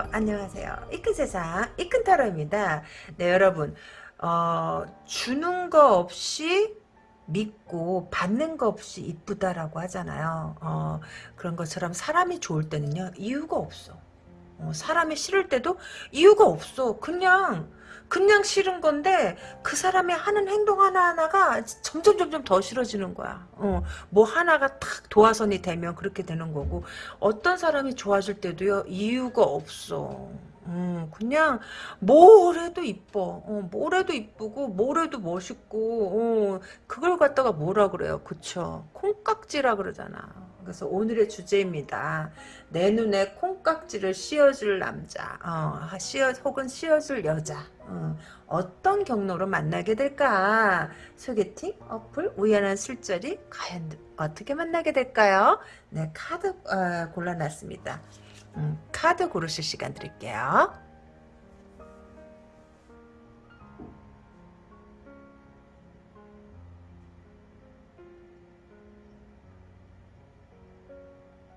안녕하세요. 안녕하세요. 이큰 세상 이큰 타로입니다. 네 여러분 어, 주는 거 없이 믿고 받는 거 없이 이쁘다라고 하잖아요. 어, 그런 것처럼 사람이 좋을 때는요 이유가 없어. 어, 사람이 싫을 때도 이유가 없어. 그냥 그냥 싫은 건데 그 사람이 하는 행동 하나하나가 점점 점점 더 싫어지는 거야. 어, 뭐 하나가 탁 도화선이 되면 그렇게 되는 거고 어떤 사람이 좋아질 때도요 이유가 없어. 음, 그냥 뭘 해도 이뻐. 어, 뭘 해도 이쁘고 뭘 해도 멋있고 어, 그걸 갖다가 뭐라 그래요. 그쵸? 콩깍지라 그러잖아. 그래서 오늘의 주제입니다. 내 눈에 콩깍지를 씌워줄 남자, 어, 씌워, 혹은 씌워줄 여자, 어, 떤 경로로 만나게 될까? 소개팅, 어플, 우연한 술자리, 과연 어떻게 만나게 될까요? 네, 카드 어, 골라놨습니다. 음, 카드 고르실 시간 드릴게요.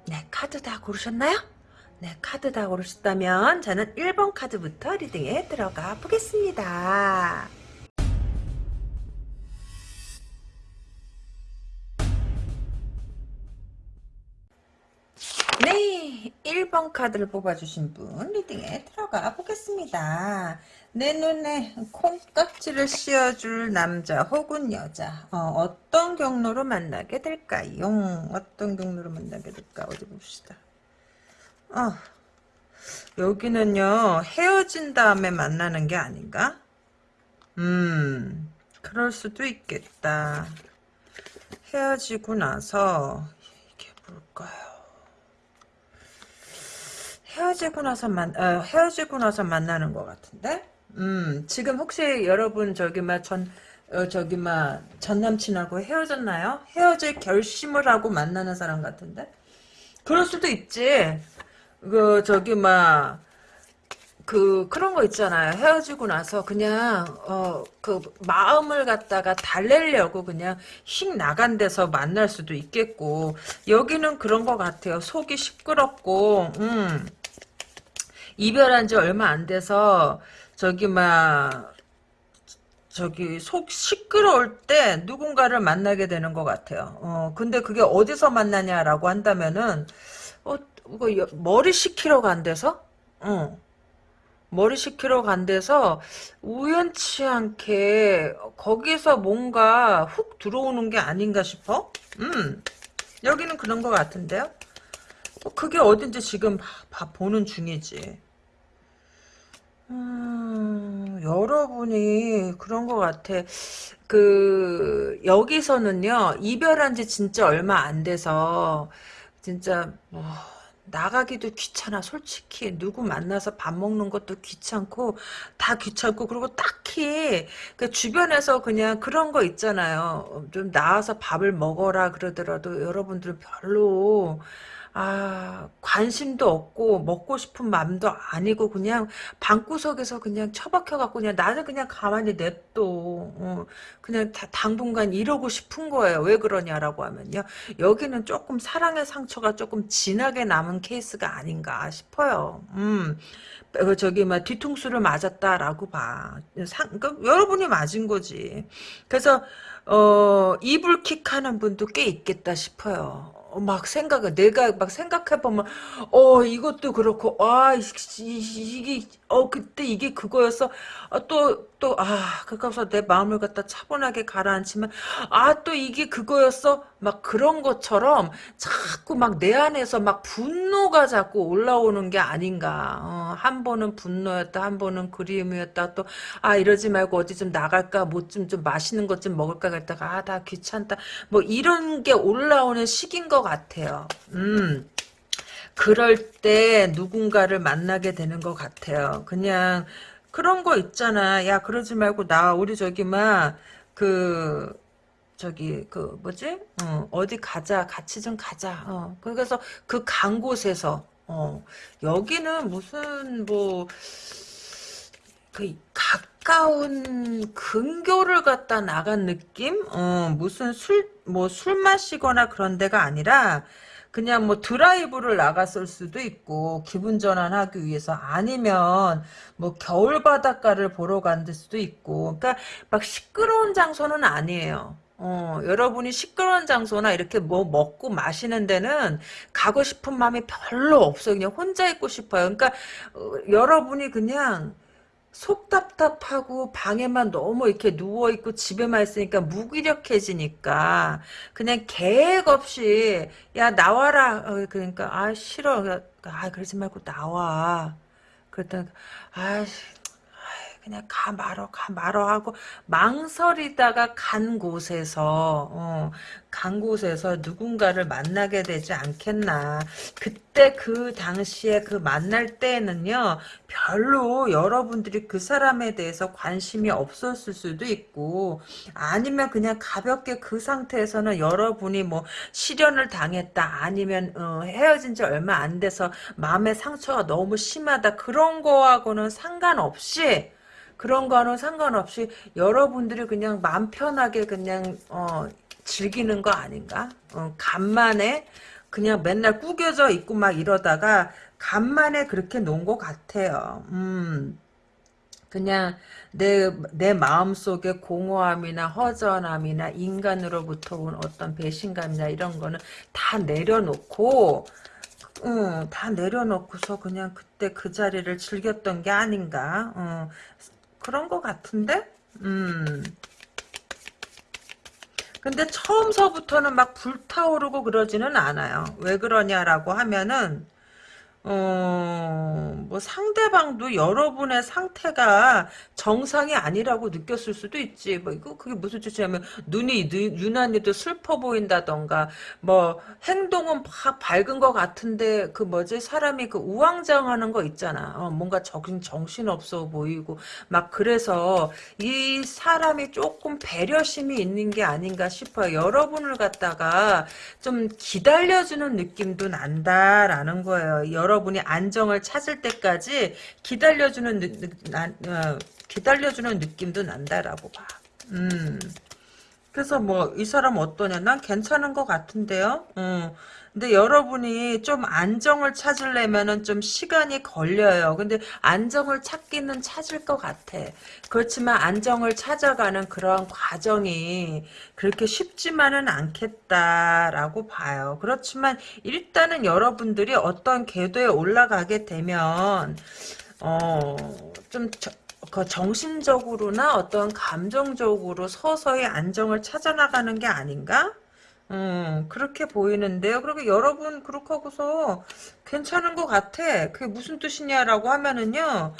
네, 카드 다 고르셨나요? 네, 카드 다 고르셨다면 저는 1번 카드부터 리딩에 들어가 보겠습니다. 네, 1번 카드를 뽑아주신 분 리딩에 들어가 보겠습니다. 내 눈에 콩깍지를 씌워줄 남자 혹은 여자 어, 떤 경로로 만나게 될까요? 어떤 경로로 만나게 될까? 어디 봅시다. 어, 여기는요 헤어진 다음에 만나는 게 아닌가? 음 그럴 수도 있겠다. 헤어지고 나서 이게 뭘까요? 헤어지고 나서 만 어, 헤어지고 나서 만나는 것 같은데. 음 지금 혹시 여러분 저기 막전 어, 저기 막 전 남친하고 헤어졌나요? 헤어질 결심을 하고 만나는 사람 같은데. 그럴 수도 있지. 그 저기 막 그 그런 거 있잖아요. 헤어지고 나서 그냥 어 그 마음을 갖다가 달래려고 그냥 휙 나간 데서 만날 수도 있겠고 여기는 그런 것 같아요. 속이 시끄럽고 음. 이별한 지 얼마 안 돼서 저기 막 저기 속 시끄러울 때 누군가를 만나게 되는 것 같아요. 어 근데 그게 어디서 만나냐라고 한다면은 어 이거 머리 식히러 간 데서 어 머리 식히러 간 데서 우연치 않게 거기서 뭔가 훅 들어오는 게 아닌가 싶어. 음 여기는 그런 것 같은데요. 그게 어딘지 지금 봐, 봐 보는 중이지. 음, 여러분이 그런 것 같아. 그 여기서는요 이별한 지 진짜 얼마 안 돼서 진짜 뭐 나가기도 귀찮아. 솔직히 누구 만나서 밥 먹는 것도 귀찮고 다 귀찮고 그리고 딱히 그 주변에서 그냥 그런 거 있잖아요. 좀 나와서 밥을 먹어라 그러더라도 여러분들은 별로 아 관심도 없고 먹고 싶은 마음도 아니고 그냥 방구석에서 그냥 처박혀갖고 그냥 나는 그냥 가만히 냅둬 어, 그냥 다, 당분간 이러고 싶은 거예요 왜 그러냐라고 하면요 여기는 조금 사랑의 상처가 조금 진하게 남은 케이스가 아닌가 싶어요 음그 저기 막 뒤통수를 맞았다라고 봐. 상, 그 여러분이 맞은 거지. 그래서 어 이불킥하는 분도 꽤 있겠다 싶어요. 어, 막 생각을 내가 막 생각해 보면 어 이것도 그렇고 아 이게 어 그때 이게 그거였어. 아, 또또 아 그래서 내 마음을 갖다 차분하게 가라앉히면 아 또 이게 그거였어. 막 그런 것처럼 자꾸 막 내 안에서 막 분노가 자꾸 올라오는 게 아닌가. 어, 한 번은 분노였다 한 번은 그리움이었다. 또 아 이러지 말고 어디 좀 나갈까? 뭐 좀좀 맛있는 것 좀 먹을까? 그랬다가 아 다 귀찮다. 뭐 이런 게 올라오는 시기인 것 같아요 음 그럴 때 누군가를 만나게 되는 것 같아요. 그냥 그런 거 있잖아. 야 그러지 말고 나 우리 저기 막그 저기 그 뭐지 어, 어디 가자 같이 좀 가자. 어, 그래서 그 간 곳에서 어, 여기는 무슨 뭐그 가까운 근교를 갖다 나간 느낌? 어, 무슨 술, 뭐 술 마시거나 그런 데가 아니라, 그냥 뭐 드라이브를 나갔을 수도 있고 기분 전환하기 위해서 아니면 뭐 겨울 바닷가를 보러 간 수도 있고 그러니까 막 시끄러운 장소는 아니에요. 어, 여러분이 시끄러운 장소나 이렇게 뭐 먹고 마시는 데는 가고 싶은 마음이 별로 없어요. 그냥 혼자 있고 싶어요. 그러니까 어, 여러분이 그냥 속 답답하고 방에만 너무 이렇게 누워있고 집에만 있으니까 무기력해지니까 그냥 계획 없이 야 나와라. 어, 그러니까 아 싫어. 아 그러지 말고 나와. 그랬더니 아 그냥 가 말어 가 말어 하고 망설이다가 간 곳에서 어, 간 곳에서 누군가를 만나게 되지 않겠나. 그때 그 당시에 그 만날 때에는요 별로 여러분들이 그 사람에 대해서 관심이 없었을 수도 있고 아니면 그냥 가볍게 그 상태에서는 여러분이 뭐 실연을 당했다 아니면 어, 헤어진 지 얼마 안 돼서 마음의 상처가 너무 심하다 그런 거하고는 상관없이 그런 거는 상관없이 여러분들이 그냥 마음 편하게 그냥 어, 즐기는 거 아닌가? 어, 간만에 그냥 맨날 꾸겨져 있고 막 이러다가 간만에 그렇게 논것 같아요. 음. 그냥 내, 내 마음속에 공허함이나 허전함이나 인간으로부터 온 어떤 배신감이나 이런 거는 다 내려놓고 어, 다 내려놓고서 그냥 그때 그 자리를 즐겼던 게 아닌가. 어, 그런 것 같은데? 음. 근데 처음서부터는 막 불타오르고 그러지는 않아요. 왜 그러냐라고 하면은 어, 뭐 상대방도 여러분의 상태가 정상이 아니라고 느꼈을 수도 있지. 뭐 이거 그게 무슨 뜻이냐면 눈이 유난히도 슬퍼 보인다던가 뭐 행동은 막 밝은 것 같은데 그 뭐지 사람이 그 우왕좌왕하는 거 있잖아. 어, 뭔가 정신 정신 없어 보이고 막 그래서 이 사람이 조금 배려심이 있는 게 아닌가 싶어요. 여러분을 갖다가 좀 기다려주는 느낌도 난다라는 거예요. 여러 여러분이 안정을 찾을 때까지 기다려주는 느, 나, 어, 기다려주는 느낌도 난다라고 봐. 음. 그래서 뭐 이 사람 어떠냐? 난 괜찮은 것 같은데요. 어. 근데 여러분이 좀 안정을 찾으려면은 좀 시간이 걸려요. 근데 안정을 찾기는 찾을 것 같아. 그렇지만 안정을 찾아가는 그런 과정이 그렇게 쉽지만은 않겠다라고 봐요. 그렇지만 일단은 여러분들이 어떤 궤도에 올라가게 되면 어좀 그 정신적으로나 어떤 감정적으로 서서히 안정을 찾아나가는 게 아닌가? 음, 그렇게 보이는데요. 그리고 여러분 그렇게 하고서 괜찮은 것 같아. 그게 무슨 뜻이냐라고 하면은요.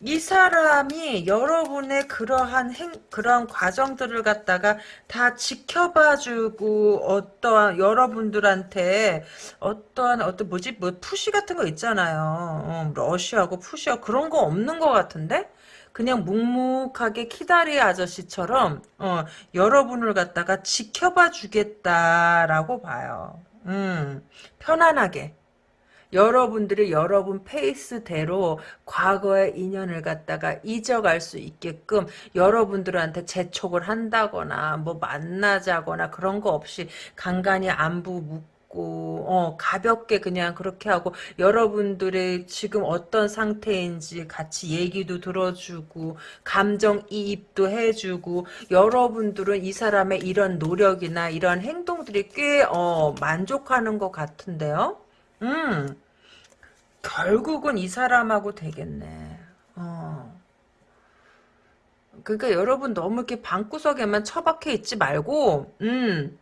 이 사람이 여러분의 그러한 행, 그러한 과정들을 갖다가 다 지켜봐주고 어떠한 여러분들한테 어떠한 어떤 뭐지 뭐 푸시 같은 거 있잖아요. 어, 러시하고 푸시하고 그런 거 없는 것 같은데? 그냥 묵묵하게 키다리 아저씨처럼 어, 여러분을 갖다가 지켜봐 주겠다라고 봐요. 음, 편안하게. 여러분들이 여러분 페이스대로 과거의 인연을 갖다가 잊어갈 수 있게끔 여러분들한테 재촉을 한다거나 뭐 만나자거나 그런 거 없이 간간히 안부 있고 어, 가볍게 그냥 그렇게 하고 여러분들의 지금 어떤 상태인지 같이 얘기도 들어주고 감정 이입도 해주고 여러분들은 이 사람의 이런 노력이나 이런 행동들이 꽤 어, 만족하는 것 같은데요. 음 결국은 이 사람하고 되겠네. 어. 그러니까 여러분 너무 이렇게 방구석에만 처박혀 있지 말고 음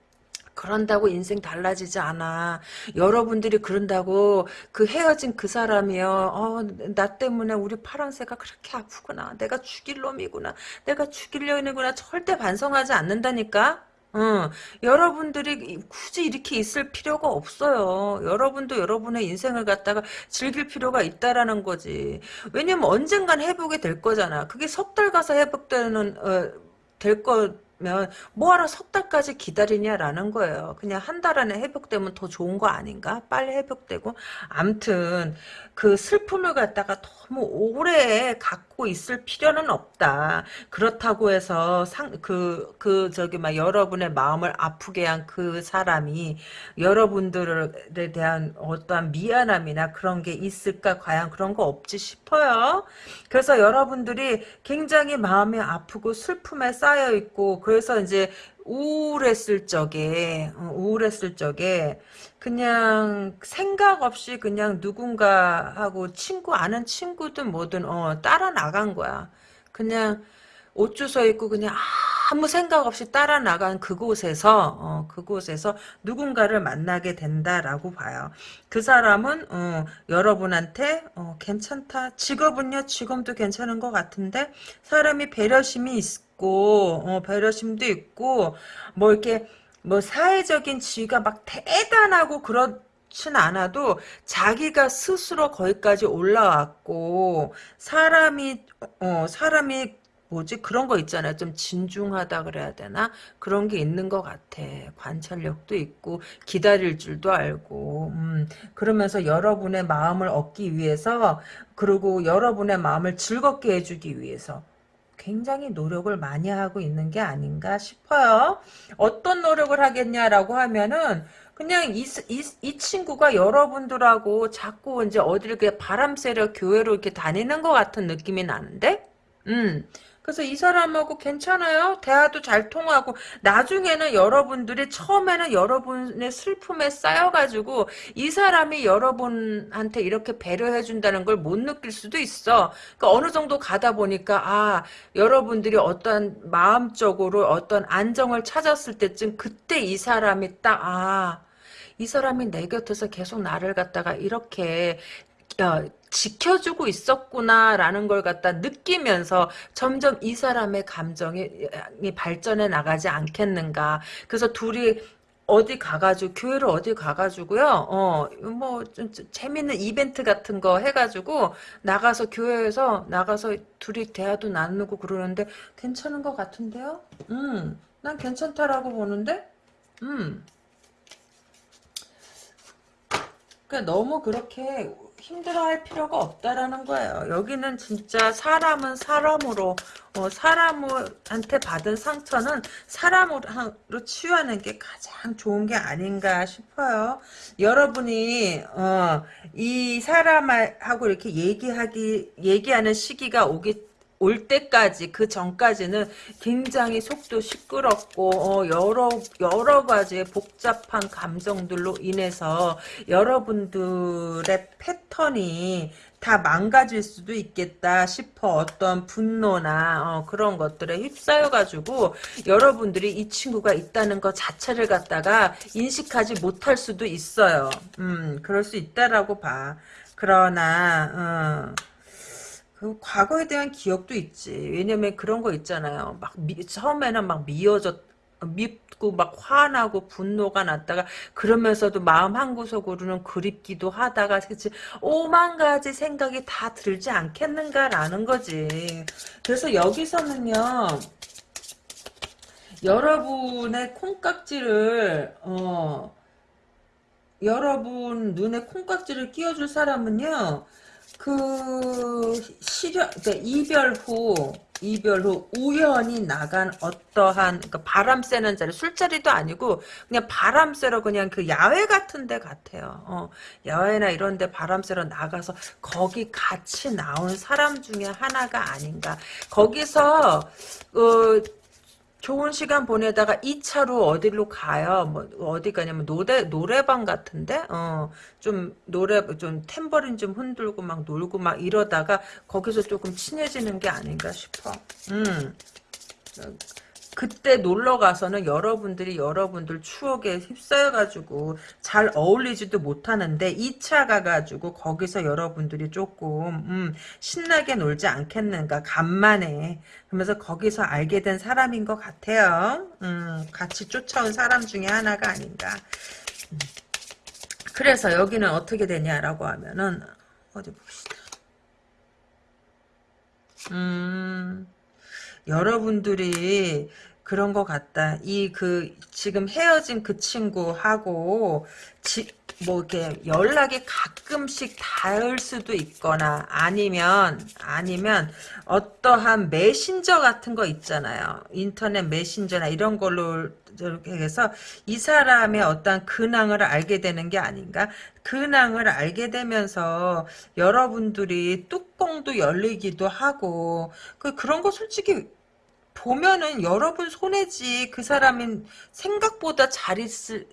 그런다고 인생 달라지지 않아. 여러분들이 그런다고 그 헤어진 그 사람이요. 어, 나 때문에 우리 파랑새가 그렇게 아프구나. 내가 죽일 놈이구나. 내가 죽일 년이구나. 절대 반성하지 않는다니까. 어, 여러분들이 굳이 이렇게 있을 필요가 없어요. 여러분도 여러분의 인생을 갖다가 즐길 필요가 있다라는 거지. 왜냐면 언젠간 회복이 될 거잖아. 그게 석 달 가서 회복되는 어, 될 거. 면 뭐하러 석 달까지 기다리냐라는 거예요. 그냥 한 달 안에 회복되면 더 좋은 거 아닌가? 빨리 회복되고 암튼 그 슬픔을 갖다가 너무 오래 갖고 있을 필요는 없다. 그렇다고 해서 상그그 저기 막 여러분의 마음을 아프게 한 그 사람이 여러분들에 대한 어떠한 미안함이나 그런 게 있을까 과연 그런 거 없지 싶어요. 그래서 여러분들이 굉장히 마음이 아프고 슬픔에 쌓여 있고 그래서 이제 우울했을 적에 어, 우울했을 적에 그냥 생각 없이 그냥 누군가하고 친구 아는 친구든 뭐든 어 따라 나간 거야. 그냥 옷 주워 입고 그냥 아무 생각 없이 따라 나간 그곳에서 어, 그곳에서 누군가를 만나게 된다라고 봐요. 그 사람은 어, 여러분한테 어, 괜찮다. 직업은요 직업도 괜찮은 것 같은데 사람이 배려심이 있 고 어, 배려심도 있고 뭐 이렇게 뭐 사회적인 지위가 막 대단하고 그렇 진 않아도 자기가 스스로 거기까지 올라왔고 사람이 어 사람이 뭐지? 그런 거 있잖아요. 좀 진중하다 그래야 되나? 그런 게 있는 것 같아. 관찰력도 있고 기다릴 줄도 알고 음, 그러면서 여러분의 마음을 얻기 위해서 그리고 여러분의 마음을 즐겁게 해주기 위해서 굉장히 노력을 많이 하고 있는 게 아닌가 싶어요. 어떤 노력을 하겠냐라고 하면은 그냥 이, 이, 이 친구가 여러분들하고 자꾸 이제 어디를 그 바람 쐬러 교회로 이렇게 다니는 것 같은 느낌이 나는데? 음. 그래서 이 사람하고 괜찮아요. 대화도 잘 통하고 나중에는 여러분들이 처음에는 여러분의 슬픔에 쌓여가지고 이 사람이 여러분한테 이렇게 배려해 준다는 걸 못 느낄 수도 있어. 그러니까 어느 정도 가다 보니까 아 여러분들이 어떤 마음적으로 어떤 안정을 찾았을 때쯤 그때 이 사람이 딱 아. 이 사람이 내 곁에서 계속 나를 갖다가 이렇게 어, 지켜주고 있었구나라는 걸 갖다 느끼면서 점점 이 사람의 감정이 발전해 나가지 않겠는가. 그래서 둘이 어디 가가지고 교회를 어디 가가지고요. 어뭐 재밌는 이벤트 같은 거 해가지고 나가서 교회에서 나가서 둘이 대화도 나누고 그러는데 괜찮은 것 같은데요. 음, 난 괜찮다라고 보는데. 음. 그러니까 너무 그렇게 힘들어할 필요가 없다라는 거예요. 여기는 진짜 사람은 사람으로 어, 사람한테 받은 상처는 사람으로 치유하는 게 가장 좋은 게 아닌가 싶어요. 여러분이 어, 이 사람하고 이렇게 얘기하기 얘기하는 시기가 오기 올 때까지 그 전까지는 굉장히 속도 시끄럽고 어, 여러 여러 가지의 복잡한 감정들로 인해서 여러분들의 패턴이 다 망가질 수도 있겠다 싶어 어떤 분노나 어, 그런 것들에 휩싸여가지고 여러분들이 이 친구가 있다는 것 자체를 갖다가 인식하지 못할 수도 있어요. 음, 그럴 수 있다라고 봐. 그러나 어. 그 과거에 대한 기억도 있지. 왜냐면 그런 거 있잖아요. 막 미, 처음에는 막 미어졌 밉고 막 화나고 분노가 났다가 그러면서도 마음 한구석으로는 그립기도 하다가 그치 오만 가지 생각이 다 들지 않겠는가라는 거지. 그래서 여기서는요. 여러분의 콩깍지를 어 여러분 눈에 콩깍지를 끼워줄 사람은요. 그 시련 그러니까 이별 후 이별 후 우연히 나간 어떠한 그러니까 바람 쐬는 자리 술자리도 아니고 그냥 바람 쐬러 그냥 그 야외 같은 데 같아요. 어, 야외나 이런 데 바람 쐬러 나가서 거기 같이 나온 사람 중에 하나가 아닌가. 거기서 어, 좋은 시간 보내다가 2차로 어디로 가요? 뭐 어디 가냐면 노래 노래방 같은데 어 좀 노래 좀 탬버린 좀 흔들고 막 놀고 막 이러다가 거기서 조금 친해지는 게 아닌가 싶어. 음. 그때 놀러 가서는 여러분들이 여러분들 추억에 휩싸여가지고 잘 어울리지도 못하는데 2차 가가지고 거기서 여러분들이 조금 음, 신나게 놀지 않겠는가 간만에 그러면서 거기서 알게 된 사람인 것 같아요. 음, 같이 쫓아온 사람 중에 하나가 아닌가. 음. 그래서 여기는 어떻게 되냐라고 하면은 어디 봅시다. 음. 여러분들이 그런 것 같다. 이 그 지금 헤어진 그 친구하고 지, 뭐 이렇게 연락이 가끔씩 닿을 수도 있거나 아니면 아니면 어떠한 메신저 같은 거 있잖아요. 인터넷 메신저나 이런 걸로 이렇게 해서 이 사람의 어떤 근황을 알게 되는 게 아닌가? 근황을 알게 되면서 여러분들이 뚜껑도 열리기도 하고 그 그런 거 솔직히 보면은 여러분 손해지 그 사람은 생각보다 잘, 있,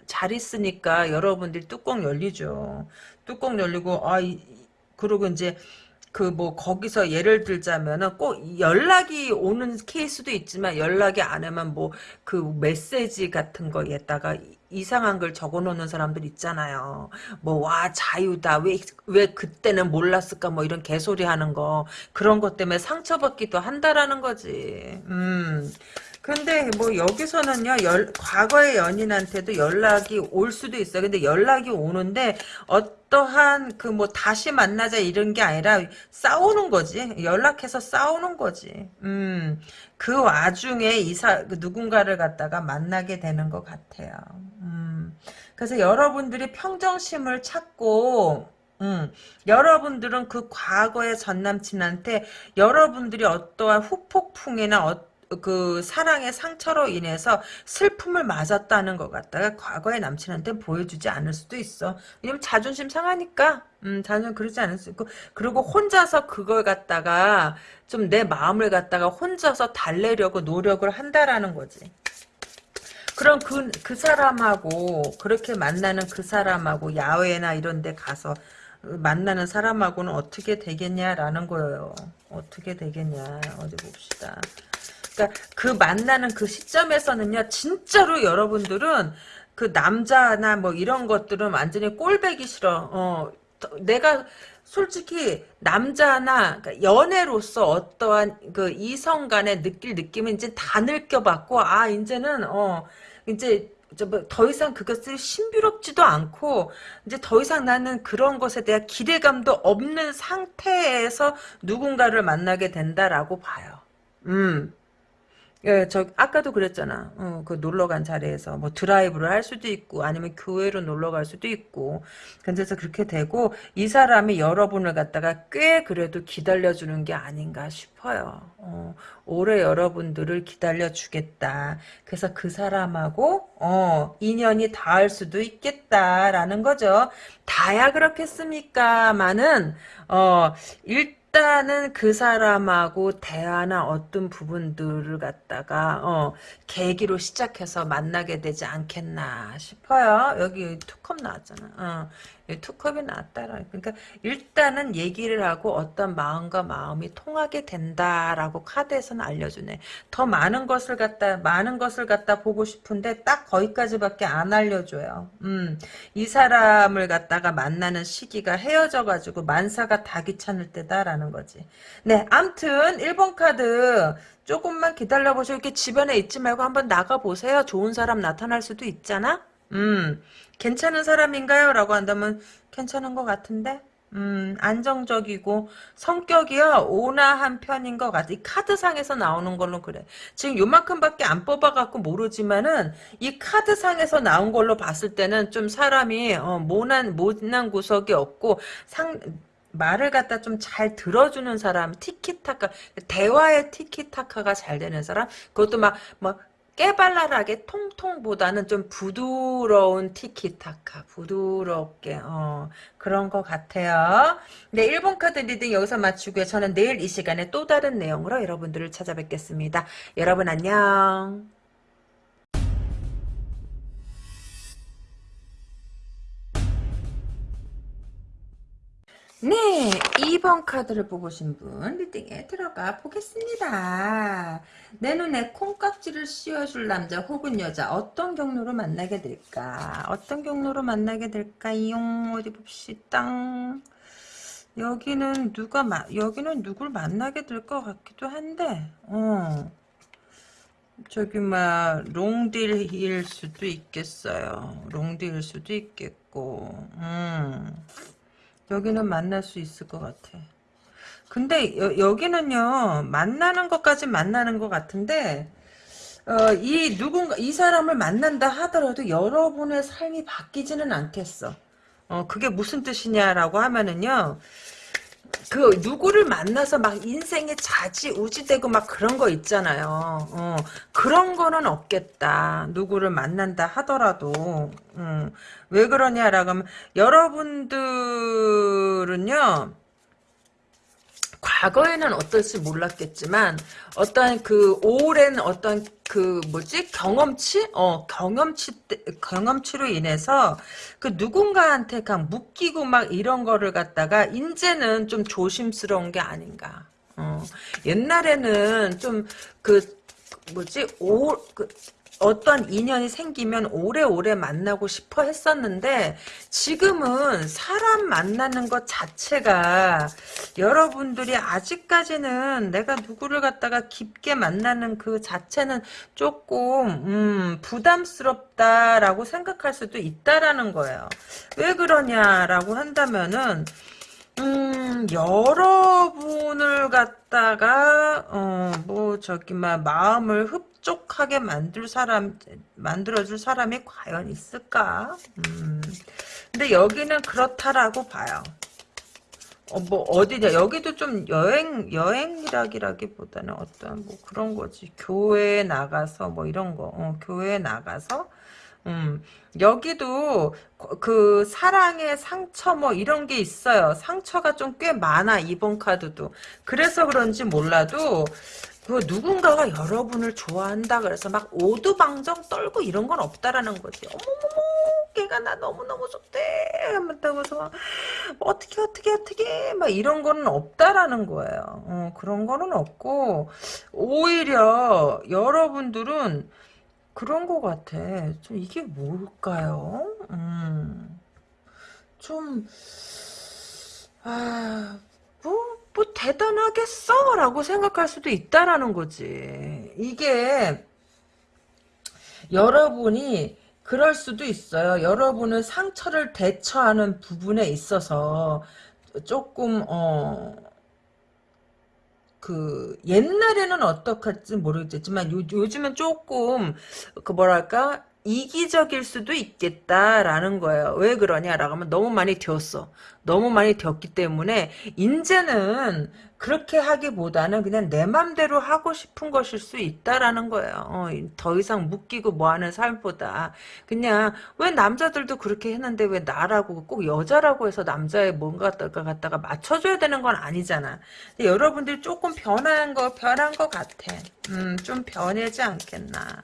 잘 있으니까 여러분들 뚜껑 열리죠. 뚜껑 열리고 아 이, 그리고 이제 그 뭐 거기서 예를 들자면은 꼭 연락이 오는 케이스도 있지만 연락이 안 오면 뭐 그 메시지 같은 거에다가 이상한 걸 적어놓는 사람들 있잖아요. 뭐 와 자유다 왜 왜 그때는 몰랐을까 뭐 이런 개소리 하는 거 그런 것 때문에 상처받기도 한다라는 거지. 음. 근데 뭐 여기서는요 열, 과거의 연인한테도 연락이 올 수도 있어요. 근데 연락이 오는데 어떠한 그 뭐 다시 만나자 이런 게 아니라 싸우는 거지. 연락해서 싸우는 거지. 음. 그 와중에 이사 그 누군가를 갖다가 만나게 되는 것 같아요. 음. 그래서 여러분들이 평정심을 찾고 음, 여러분들은 그 과거의 전 남친한테 여러분들이 어떠한 후폭풍이나 어, 그 사랑의 상처로 인해서 슬픔을 맞았다는 것 같다가 과거의 남친한테 보여주지 않을 수도 있어. 왜냐면 자존심 상하니까. 음, 자존 그러지 않을 수 있고 그리고 혼자서 그걸 갖다가 좀 내 마음을 갖다가 혼자서 달래려고 노력을 한다라는 거지. 그럼 그, 그 사람하고 그렇게 만나는 그 사람하고 야외나 이런 데 가서 만나는 사람하고는 어떻게 되겠냐라는 거예요. 어떻게 되겠냐. 어디 봅시다. 그러니까 그 만나는 그 시점에서는요. 진짜로 여러분들은 그 남자나 뭐 이런 것들은 완전히 꼴배기 싫어. 어, 내가 솔직히 남자나 그러니까 연애로서 어떠한 그 이성 간에 느낄 느낌은 이제 다 느껴봤고 아 이제는 어 이제 뭐더 이상 그것을 신비롭지도 않고 이제 더 이상 나는 그런 것에 대한 기대감도 없는 상태에서 누군가를 만나게 된다라고 봐요. 음. 예, 저 아까도 그랬잖아. 어, 그 놀러 간 자리에서 뭐 드라이브를 할 수도 있고 아니면 교회로 놀러 갈 수도 있고. 근데서 그렇게 되고 이 사람이 여러분을 갖다가 꽤 그래도 기다려 주는 게 아닌가 싶어요. 어, 오래 여러분들을 기다려 주겠다. 그래서 그 사람하고 어, 인연이 닿을 수도 있겠다라는 거죠. 다야 그렇겠습니까만은 어, 일 일단은 그 사람하고 대화나 어떤 부분들을 갖다가 어, 계기로 시작해서 만나게 되지 않겠나 싶어요. 여기 투컵 나왔잖아. 어, 투컵이 나왔다라. 그러니까 일단은 얘기를 하고 어떤 마음과 마음이 통하게 된다라고 카드에서는 알려주네. 더 많은 것을 갖다 많은 것을 갖다 보고 싶은데 딱 거기까지밖에 안 알려줘요. 음, 이 사람을 갖다가 만나는 시기가 헤어져가지고 만사가 다 귀찮을 때다라는 거지. 네, 암튼 1번 카드 조금만 기다려보시고 이렇게 집안에 있지 말고 한번 나가보세요. 좋은 사람 나타날 수도 있잖아. 음, 괜찮은 사람인가요? 라고 한다면 괜찮은 것 같은데? 음, 안정적이고 성격이요 온화한 편인 것 같아. 이 카드상에서 나오는 걸로 그래. 지금 요만큼밖에 안 뽑아갖고 모르지만은 이 카드상에서 나온 걸로 봤을 때는 좀 사람이 어, 모난 모난 구석이 없고 상 말을 갖다 좀 잘 들어주는 사람, 티키타카, 대화의 티키타카가 잘 되는 사람, 그것도 막, 뭐, 깨발랄하게 통통보다는 좀 부드러운 티키타카 부드럽게 어, 그런 것 같아요. 네 1번 카드 reading 여기서 마치고요. 저는 내일 이 시간에 또 다른 내용으로 여러분들을 찾아뵙겠습니다. 여러분 안녕. 네, 2번 카드를 뽑으신 분 reading에 들어가 보겠습니다. 내 눈에 콩깍지를 씌워줄 남자 혹은 여자 어떤 경로로 만나게 될까? 어떤 경로로 만나게 될까요? 어디 봅시다. 여기는 누가 마, 여기는 누굴 만나게 될 것 같기도 한데, 어. 저기 막 롱딜일 수도 있겠어요. 롱딜일 수도 있겠고, 음. 여기는 만날 수 있을 것 같아. 근데 여, 기는요 만나는 것까지 만나는 것 같은데 어, 이 누군가 이 사람을 만난다 하더라도 여러분의 삶이 바뀌지는 않겠어. 어, 그게 무슨 뜻이냐라고 하면은요. 그 누구를 만나서 막 인생에 자지우지되고 막 그런 거 있잖아요. 어, 그런 거는 없겠다. 누구를 만난다 하더라도 음, 왜 그러냐라고 하면 여러분들은요. 과거에는 어떨지 몰랐겠지만 어떤 그 오랜 어떤 그 뭐지? 경험치? 어 경험치 때- 경험치로 인해서 그 누군가한테 그냥 묶이고 막 이런 거를 갖다가 이제는 좀 조심스러운 게 아닌가. 어 옛날에는 좀 그 뭐지? 오그 어떤 인연이 생기면 오래오래 만나고 싶어 했었는데 지금은 사람 만나는 것 자체가 여러분들이 아직까지는 내가 누구를 갖다가 깊게 만나는 그 자체는 조금 음, 부담스럽다라고 생각할 수도 있다라는 거예요. 왜 그러냐라고 한다면은 음, 여러분을 갖다가, 어, 뭐, 저기, 막, 마음을 흡족하게 만들 사람, 만들어줄 사람이 과연 있을까? 음. 근데 여기는 그렇다라고 봐요. 어, 뭐, 어디냐. 여기도 좀 여행, 여행이라기라기보다는 어떤, 뭐, 그런 거지. 교회에 나가서, 뭐, 이런 거. 어, 교회에 나가서, 음, 여기도 그 사랑의 상처 뭐 이런 게 있어요. 상처가 좀 꽤 많아 이번 카드도. 그래서 그런지 몰라도 그 누군가가 여러분을 좋아한다 그래서 막 오두방정 떨고 이런 건 없다라는 거지. 어머머머 걔가 나 너무너무 좋대 하면서 어떻게 어떻게 어떻게 막 이런 거는 없다라는 거예요. 어, 그런 거는 없고 오히려 여러분들은 그런 것 같아. 좀 이게 뭘까요? 음, 좀, 아, 뭐, 뭐 대단하겠어? 라고 생각할 수도 있다라는 거지. 이게, 여러분이, 그럴 수도 있어요. 여러분은 상처를 대처하는 부분에 있어서, 조금, 어, 그 옛날에는 어떡할지 모르겠지만 요, 요즘은 조금 그 뭐랄까 이기적일 수도 있겠다라는 거예요. 왜 그러냐라고 하면 너무 많이 되었어. 너무 많이 되었기 때문에 이제는 그렇게 하기보다는 그냥 내 맘대로 하고 싶은 것일 수 있다라는 거예요. 어, 더 이상 묶이고 뭐하는 삶보다 그냥 왜 남자들도 그렇게 했는데 왜 나라고 꼭 여자라고 해서 남자의 뭔가 갖다가, 맞춰줘야 되는 건 아니잖아. 여러분들이 조금 변한 거 변한 것 같아. 음, 좀 변하지 않겠나.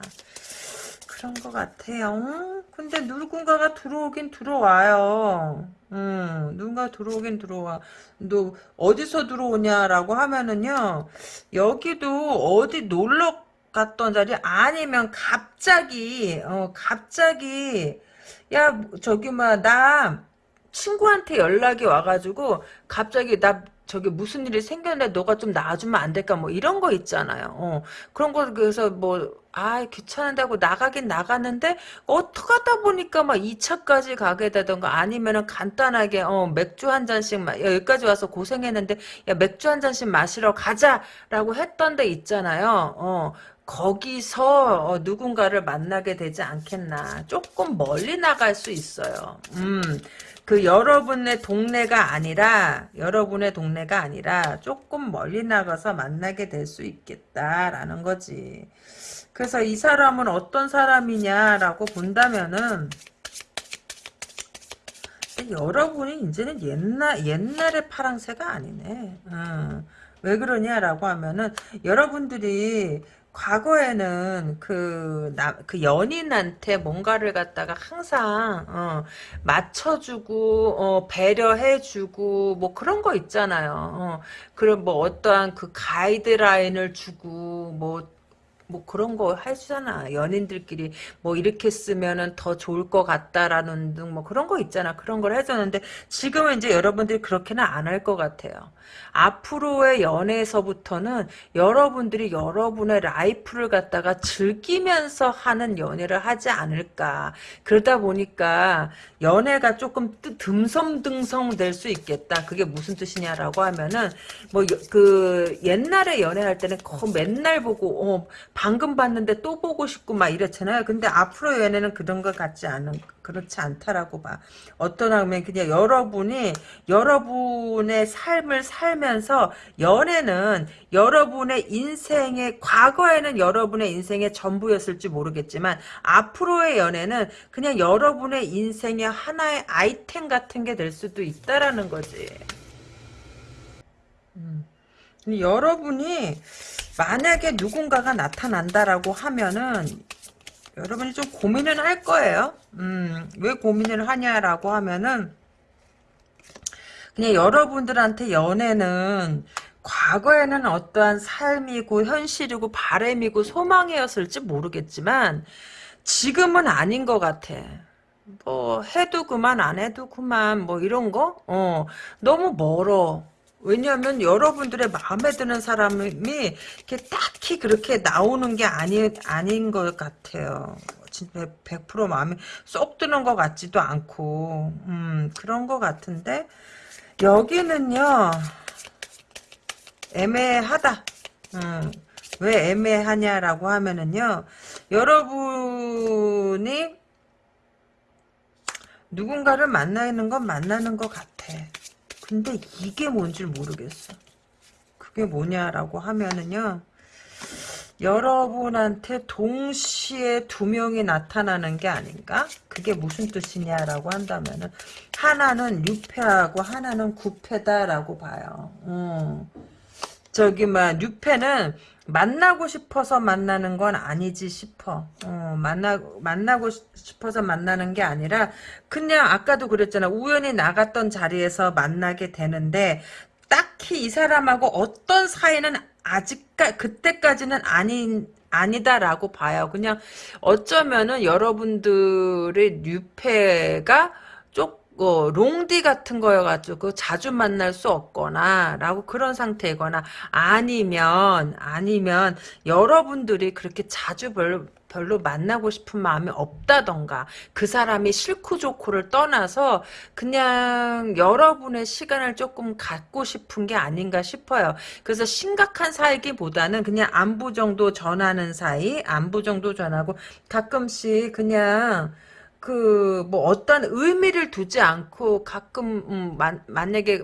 그런 것 같아요. 근데 누군가가 들어오긴 들어와요. 음, 누군가 들어오긴 들어와. 너 어디서 들어오냐라고 하면은요. 여기도 어디 놀러 갔던 자리 아니면 갑자기 어 갑자기 야 저기 뭐나 친구한테 연락이 와가지고 갑자기 나 저기 무슨 일이 생겼는데 너가 좀 나와주면 안 될까 뭐 이런 거 있잖아요. 어, 그런 거 그래서 뭐 아 귀찮은다고 나가긴 나갔는데 어떡하다 보니까 막 2차까지 가게 되던가 아니면은 간단하게 어 맥주 한 잔씩 마, 여기까지 와서 고생했는데 야 맥주 한 잔씩 마시러 가자라고 했던 데 있잖아요. 어 거기서 어, 누군가를 만나게 되지 않겠나. 조금 멀리 나갈 수 있어요. 음. 그 여러분의 동네가 아니라 여러분의 동네가 아니라 조금 멀리 나가서 만나게 될 수 있겠다라는 거지. 그래서 이 사람은 어떤 사람이냐라고 본다면은 여러분이 이제는 옛날 옛날의 파랑새가 아니네. 어. 왜 그러냐라고 하면은 여러분들이 과거에는 그, 나, 그 연인한테 뭔가를 갖다가 항상, 어, 맞춰주고, 어, 배려해주고, 뭐 그런 거 있잖아요. 어, 그럼 뭐 어떠한 그 가이드라인을 주고, 뭐, 뭐 그런 거 하잖아. 연인들끼리 뭐 이렇게 쓰면은 더 좋을 것 같다라는 등 뭐 그런 거 있잖아. 그런 걸 해줬는데 지금은 이제 여러분들이 그렇게는 안 할 것 같아요. 앞으로의 연애에서부터는 여러분들이 여러분의 라이프를 갖다가 즐기면서 하는 연애를 하지 않을까. 그러다 보니까 연애가 조금 듬성듬성 될 수 있겠다. 그게 무슨 뜻이냐라고 하면은 뭐 그 옛날에 연애할 때는 맨날 보고 어 방금 봤는데 또 보고 싶고 막 이렇잖아요. 근데 앞으로 연애는 그런 것 같지 않은 그렇지 않다라고 봐. 어떤 하면 그냥 여러분이 여러분의 삶을 살면서 연애는 여러분의 인생의 과거에는 여러분의 인생의 전부였을지 모르겠지만 앞으로의 연애는 그냥 여러분의 인생의 하나의 아이템 같은 게 될 수도 있다라는 거지. 음. 여러분이 만약에 누군가가 나타난다라고 하면은 여러분이 좀 고민을 할 거예요. 음, 왜 고민을 하냐라고 하면은 그냥 여러분들한테 연애는 과거에는 어떠한 삶이고 현실이고 바램이고 소망이었을지 모르겠지만 지금은 아닌 것 같아. 뭐 해도 그만 안 해도 그만 뭐 이런 거? 어 너무 멀어. 왜냐하면 여러분들의 마음에 드는 사람이 이렇게 딱히 그렇게 나오는 게 아니, 아닌 것 같아요. 진짜 100% 마음에 쏙 드는 것 같지도 않고, 음, 그런 것 같은데, 여기는요, 애매하다. 음, 왜 애매하냐라고 하면은요, 여러분이 누군가를 만나는 건 만나는 것 같아. 근데 이게 뭔지 모르겠어. 그게 뭐냐라고 하면은요. 여러분한테 동시에 두 명이 나타나는 게 아닌가? 그게 무슨 뜻이냐라고 한다면은 하나는 유패하고 하나는 구패다라고 봐요. 음. 저기 막 유패는 만나고 싶어서 만나는 건 아니지 싶어. 어, 만나, 만나고 싶어서 만나는 게 아니라, 그냥 아까도 그랬잖아. 우연히 나갔던 자리에서 만나게 되는데, 딱히 이 사람하고 어떤 사이는 아직까, 그때까지는 아닌, 아니다라고 봐요. 그냥 어쩌면은 여러분들의 뉴페가 쪽 어, 롱디 같은 거여가지고 자주 만날 수 없거나 라고 그런 상태이거나 아니면 아니면 여러분들이 그렇게 자주 별로 별로 만나고 싶은 마음이 없다던가 그 사람이 싫고 좋고를 떠나서 그냥 여러분의 시간을 조금 갖고 싶은 게 아닌가 싶어요. 그래서 심각한 사이기보다는 그냥 안부 정도 전하는 사이 안부 정도 전하고 가끔씩 그냥 그 뭐 어떤 의미를 두지 않고 가끔 음, 만, 만약에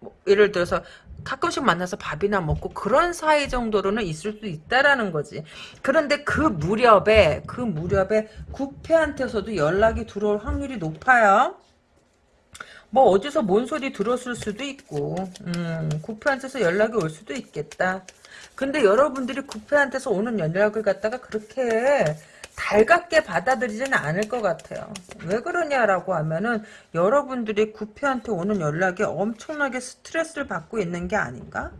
뭐 예를 들어서 가끔씩 만나서 밥이나 먹고 그런 사이 정도로는 있을 수 있다라는 거지. 그런데 그 무렵에 그 무렵에 구패한테서도 연락이 들어올 확률이 높아요. 뭐 어디서 뭔 소리 들었을 수도 있고 음, 구패한테서 연락이 올 수도 있겠다. 근데 여러분들이 구패한테서 오는 연락을 갖다가 그렇게 달갑게 받아들이지는 않을 것 같아요. 왜 그러냐라고 하면은 여러분들이 구피한테 오는 연락에 엄청나게 스트레스를 받고 있는 게 아닌가?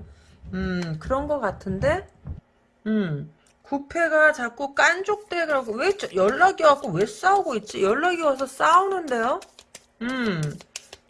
음 그런 것 같은데 음 구패가 자꾸 깐족대라고 왜 연락이 와고 왜 싸우고 있지? 연락이 와서 싸우는데요? 음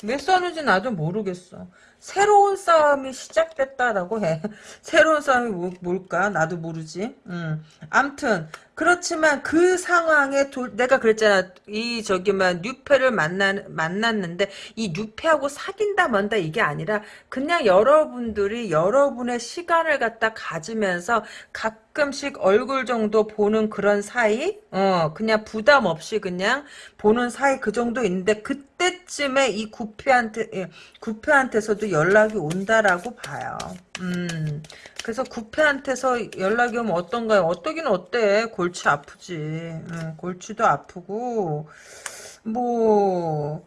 왜 싸우는지 나도 모르겠어. 새로운 싸움이 시작됐다라고 해. 새로운 싸움이 뭐, 뭘까? 나도 모르지. 음. 암튼 그렇지만 그 상황에 도, 내가 그랬잖아. 이 저기만 뉴페를 만나 만났는데 이 뉴페하고 사귄다 뭔다 이게 아니라 그냥 여러분들이 여러분의 시간을 갖다 가지면서 가끔씩 얼굴 정도 보는 그런 사이, 어 그냥 부담 없이 그냥 보는 사이 그 정도 있는데 그때쯤에 이 구패한테 예, 구패한테서도 연락이 온다라고 봐요. 음. 그래서 구패한테서 연락이 오면 어떤가요? 어떠긴 어때? 골치 아프지. 응, 골치도 아프고 뭐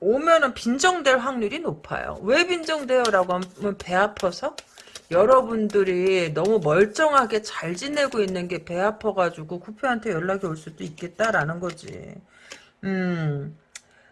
오면은 빈정될 확률이 높아요. 왜 빈정돼요? 라고 하면 배 아파서? 여러분들이 너무 멀쩡하게 잘 지내고 있는 게 배 아파가지고 구패한테 연락이 올 수도 있겠다라는 거지. 음.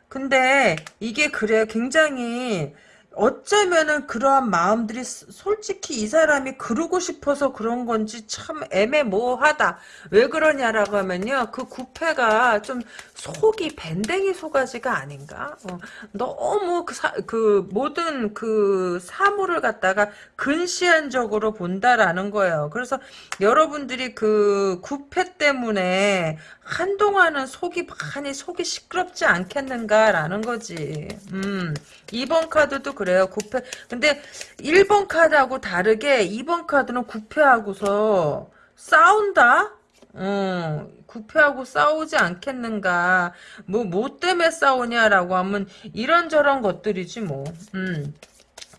근데 이게 그래 굉장히 어쩌면은 그러한 마음들이 솔직히 이 사람이 그러고 싶어서 그런 건지 참 애매모호하다. 왜 그러냐라고 하면요. 그 구패가 좀 속이 밴댕이 소가지가 아닌가? 어, 너무 그, 사, 그 모든 그 사물을 갖다가 근시안적으로 본다라는 거예요. 그래서 여러분들이 그 구패 때문에 한동안은 속이 많이 속이 시끄럽지 않겠는가라는 거지. 음. 2번 카드도 그래요. 구패. 근데 1번 카드하고 다르게 2번 카드는 구패하고서 싸운다? 어, 구패하고 싸우지 않겠는가. 뭐, 뭐 때문에 싸우냐라고 하면 이런저런 것들이지 뭐. 음.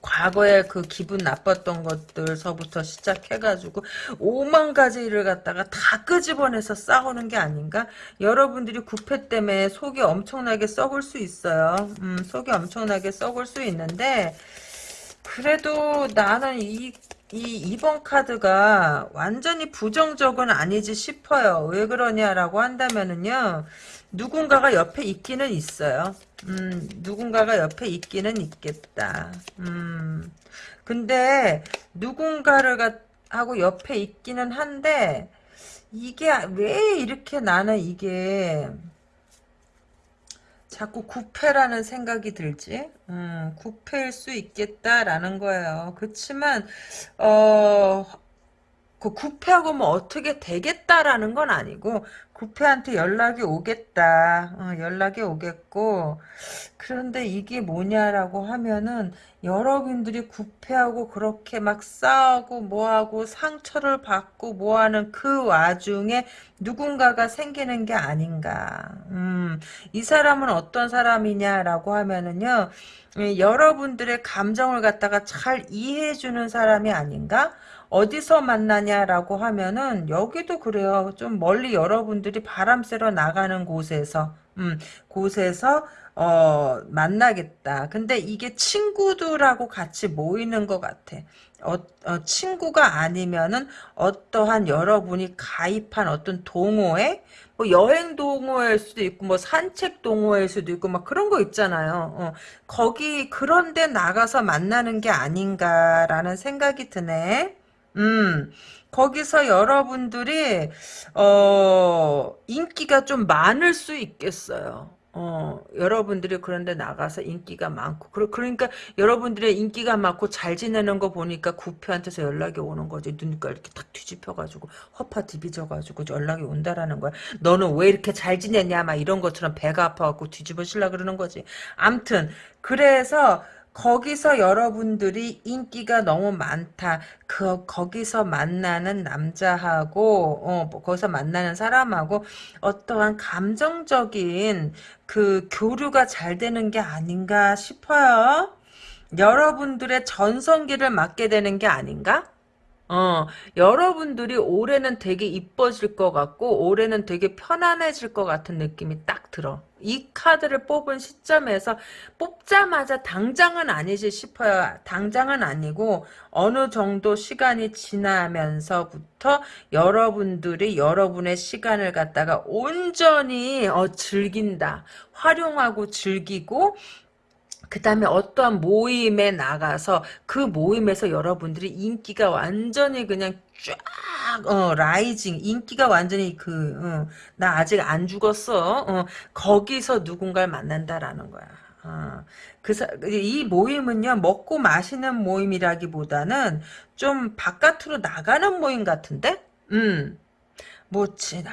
과거에 그 기분 나빴던 것들서부터 시작해가지고 오만 가지 일을 갖다가 다 끄집어내서 싸우는 게 아닌가? 여러분들이 구패 때문에 속이 엄청나게 썩을 수 있어요. 음, 속이 엄청나게 썩을 수 있는데 그래도 나는 이, 이 2번 카드가 완전히 부정적은 아니지 싶어요. 왜 그러냐라고 한다면은요. 누군가가 옆에 있기는 있어요. 음, 누군가가 옆에 있기는 있겠다. 음, 근데 누군가를 가, 하고 옆에 있기는 한데 이게 왜 이렇게 나는 이게 자꾸 구패라는 생각이 들지? 음, 구패일 수 있겠다라는 거예요. 그렇지만 어, 그 구패하고 뭐 어떻게 되겠다라는 건 아니고 구패한테 연락이 오겠다. 어, 연락이 오겠고 그런데 이게 뭐냐라고 하면은 여러분들이 구패하고 그렇게 막 싸우고 뭐하고 상처를 받고 뭐하는 그 와중에 누군가가 생기는 게 아닌가. 음, 이 사람은 어떤 사람이냐라고 하면은요. 여러분들의 감정을 갖다가 잘 이해해주는 사람이 아닌가? 어디서 만나냐라고 하면은 여기도 그래요. 좀 멀리 여러분들이 바람 쐬러 나가는 곳에서 음, 곳에서 어, 만나겠다. 근데 이게 친구들하고 같이 모이는 것 같아. 어, 어, 친구가 아니면은 어떠한 여러분이 가입한 어떤 동호회, 뭐 여행 동호회일 수도 있고, 뭐 산책 동호회일 수도 있고, 막 그런 거 있잖아요. 어, 거기 그런데 나가서 만나는 게 아닌가라는 생각이 드네. 음, 거기서 여러분들이, 어, 인기가 좀 많을 수 있겠어요. 어, 여러분들이 그런데 나가서 인기가 많고, 그, 그러니까 여러분들의 인기가 많고 잘 지내는 거 보니까 구표한테서 연락이 오는 거지. 눈가 이렇게 탁 뒤집혀가지고, 허파 뒤비져가지고 연락이 온다라는 거야. 너는 왜 이렇게 잘 지내냐? 막 이런 것처럼 배가 아파갖고 뒤집어질라 그러는 거지. 암튼, 그래서, 거기서 여러분들이 인기가 너무 많다. 그 거기서 만나는 남자하고 어, 뭐 거기서 만나는 사람하고 어떠한 감정적인 그 교류가 잘 되는 게 아닌가 싶어요. 여러분들의 전성기를 맞게 되는 게 아닌가? 어, 여러분들이 올해는 되게 이뻐질 것 같고 올해는 되게 편안해질 것 같은 느낌이 딱 들어. 이 카드를 뽑은 시점에서 뽑자마자 당장은 아니지 싶어요. 당장은 아니고 어느 정도 시간이 지나면서부터 여러분들이 여러분의 시간을 갖다가 온전히 어, 즐긴다. 활용하고 즐기고 그 다음에 어떠한 모임에 나가서 그 모임에서 여러분들이 인기가 완전히 그냥 쫙, 어, 라이징, 인기가 완전히 그, 어, 나 아직 안 죽었어. 어, 거기서 누군가를 만난다라는 거야. 어, 그, 이 모임은요, 먹고 마시는 모임이라기보다는 좀 바깥으로 나가는 모임 같은데? 음. 뭐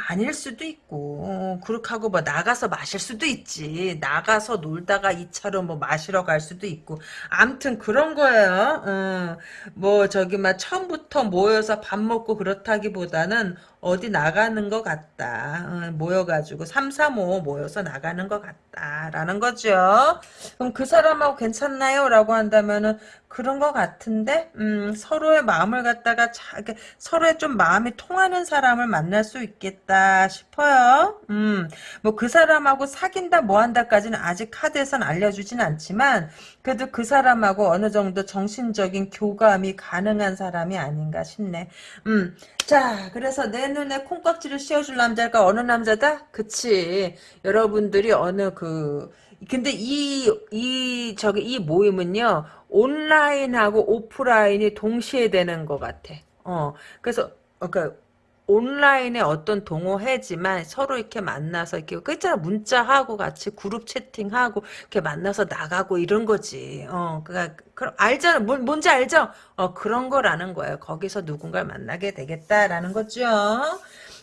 아닐 수도 있고 어, 그렇게 하고 뭐 나가서 마실 수도 있지 나가서 놀다가 2차로 뭐 마시러 갈 수도 있고 암튼 그런 거예요 어, 뭐 저기 막 처음부터 모여서 밥 먹고 그렇다기보다는 어디 나가는 것 같다. 어, 모여가지고 3, 3, 5 모여서 나가는 것 같다라는 거죠. 그럼 그 사람하고 괜찮나요? 라고 한다면은 그런 것 같은데 음, 서로의 마음을 갖다가 자, 서로의 좀 마음이 통하는 사람을 만날 수 있겠다 싶어요. 음, 뭐 그 사람하고 사귄다 뭐한다까지는 아직 카드에선 알려주진 않지만 그래도 그 사람하고 어느 정도 정신적인 교감이 가능한 사람이 아닌가 싶네. 음, 자, 그래서 내 눈에 콩깍지를 씌워줄 남자가 어느 남자다? 그치. 여러분들이 어느 그, 근데 이, 이, 저기, 이 모임은요, 온라인하고 오프라인이 동시에 되는 것 같아. 어, 그래서, 어, 그니까, 온라인의 어떤 동호회지만 서로 이렇게 만나서 이렇게 그 있잖아 문자하고 같이 그룹 채팅하고 이렇게 만나서 나가고 이런 거지. 어, 그니까 그럼 알잖아. 뭐, 뭔지 알죠? 어, 그런 거라는 거예요. 거기서 누군가를 만나게 되겠다라는 거죠.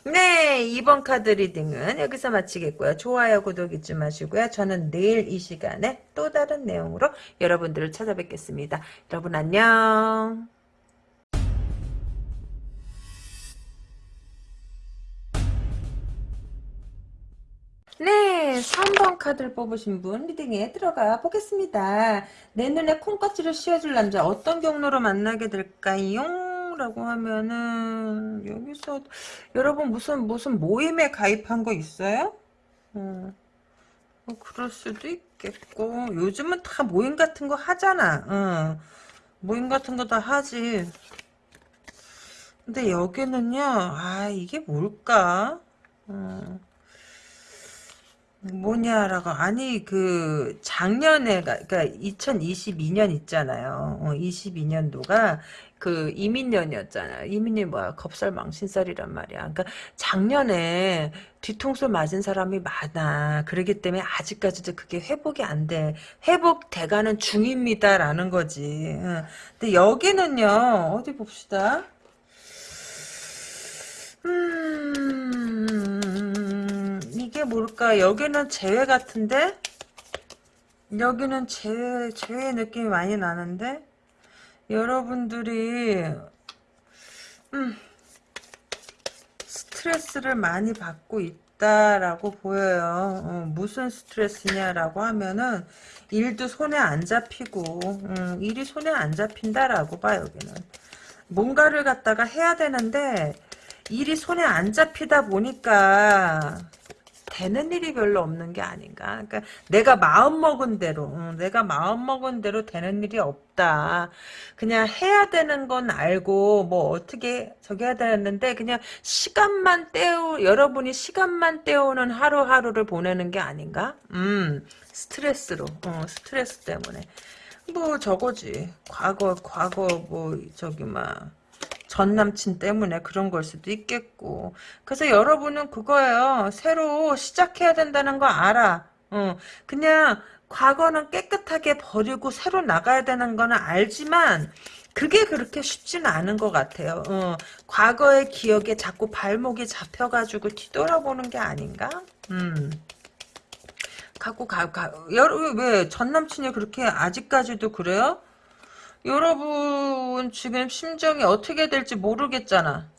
네, 2번 카드 reading은 여기서 마치겠고요. 좋아요, 구독 잊지 마시고요. 저는 내일 이 시간에 또 다른 내용으로 여러분들을 찾아뵙겠습니다. 여러분 안녕. 네, 3번 카드를 뽑으신 분 리딩에 들어가 보겠습니다. 내 눈에 콩깍지를 씌워줄 남자 어떤 경로로 만나게 될까요? 라고 하면은 여기서 여러분 무슨 무슨 모임에 가입한 거 있어요? 어, 뭐 그럴 수도 있겠고 요즘은 다 모임 같은 거 하잖아. 어, 모임 같은 거 다 하지. 근데 여기는요, 아, 이게 뭘까? 어, 뭐냐라고, 아니, 그, 작년에, 그러니까 2022년 있잖아요. 어, 22년도가 그 이민년이었잖아요. 이민이 뭐야, 겁살 망신살이란 말이야. 그러니까 작년에 뒤통수 맞은 사람이 많아. 그러기 때문에 아직까지도 그게 회복이 안 돼. 회복돼가는 중입니다라는 거지. 어. 근데 여기는요, 어디 봅시다. 음, 이게 뭘까? 여기는 재회 같은데? 여기는 재회, 재회 느낌이 많이 나는데? 여러분들이, 음, 스트레스를 많이 받고 있다라고 보여요. 어, 무슨 스트레스냐라고 하면은, 일도 손에 안 잡히고, 음, 일이 손에 안 잡힌다라고 봐, 여기는. 뭔가를 갖다가 해야 되는데, 일이 손에 안 잡히다 보니까 되는 일이 별로 없는 게 아닌가. 그러니까 내가 마음 먹은 대로, 응, 내가 마음 먹은 대로 되는 일이 없다. 그냥 해야 되는 건 알고 뭐 어떻게 저기 해야 되는데 그냥 시간만 때우 여러분이 시간만 때우는 하루하루를 보내는 게 아닌가? 음, 스트레스로, 어, 스트레스 때문에. 뭐 저거지. 과거 과거 뭐 저기 막. 전 남친 때문에 그런 걸 수도 있겠고. 그래서 여러분은 그거예요. 새로 시작해야 된다는 거 알아. 어, 그냥 과거는 깨끗하게 버리고 새로 나가야 되는 거는 알지만 그게 그렇게 쉽지는 않은 것 같아요. 어, 과거의 기억에 자꾸 발목이 잡혀가지고 뒤돌아보는 게 아닌가? 음. 갖고 가, 가, 여러분, 왜, 전 남친이 그렇게 아직까지도 그래요? 여러분 지금 심정이 어떻게 될지 모르겠잖아.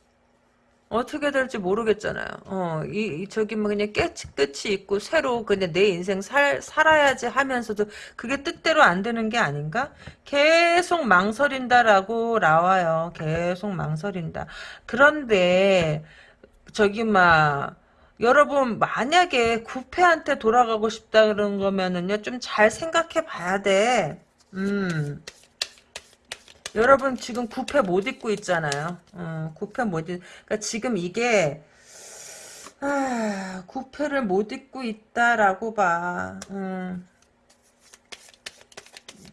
어떻게 될지 모르겠잖아요. 어, 이, 이 저기 뭐 그냥 끝이 끝이 있고 새로 그냥 내 인생 살 살아야지 하면서도 그게 뜻대로 안 되는 게 아닌가? 계속 망설인다라고 나와요. 계속 망설인다. 그런데 저기 막 여러분 만약에 구패한테 돌아가고 싶다 그런 거면은요 좀 잘 생각해 봐야 돼. 음. 여러분 지금 구패 못 입고 있잖아요. 어, 구패 못 입. 그러니까 지금 이게 아, 구패를 못 입고 있다라고 봐. 음.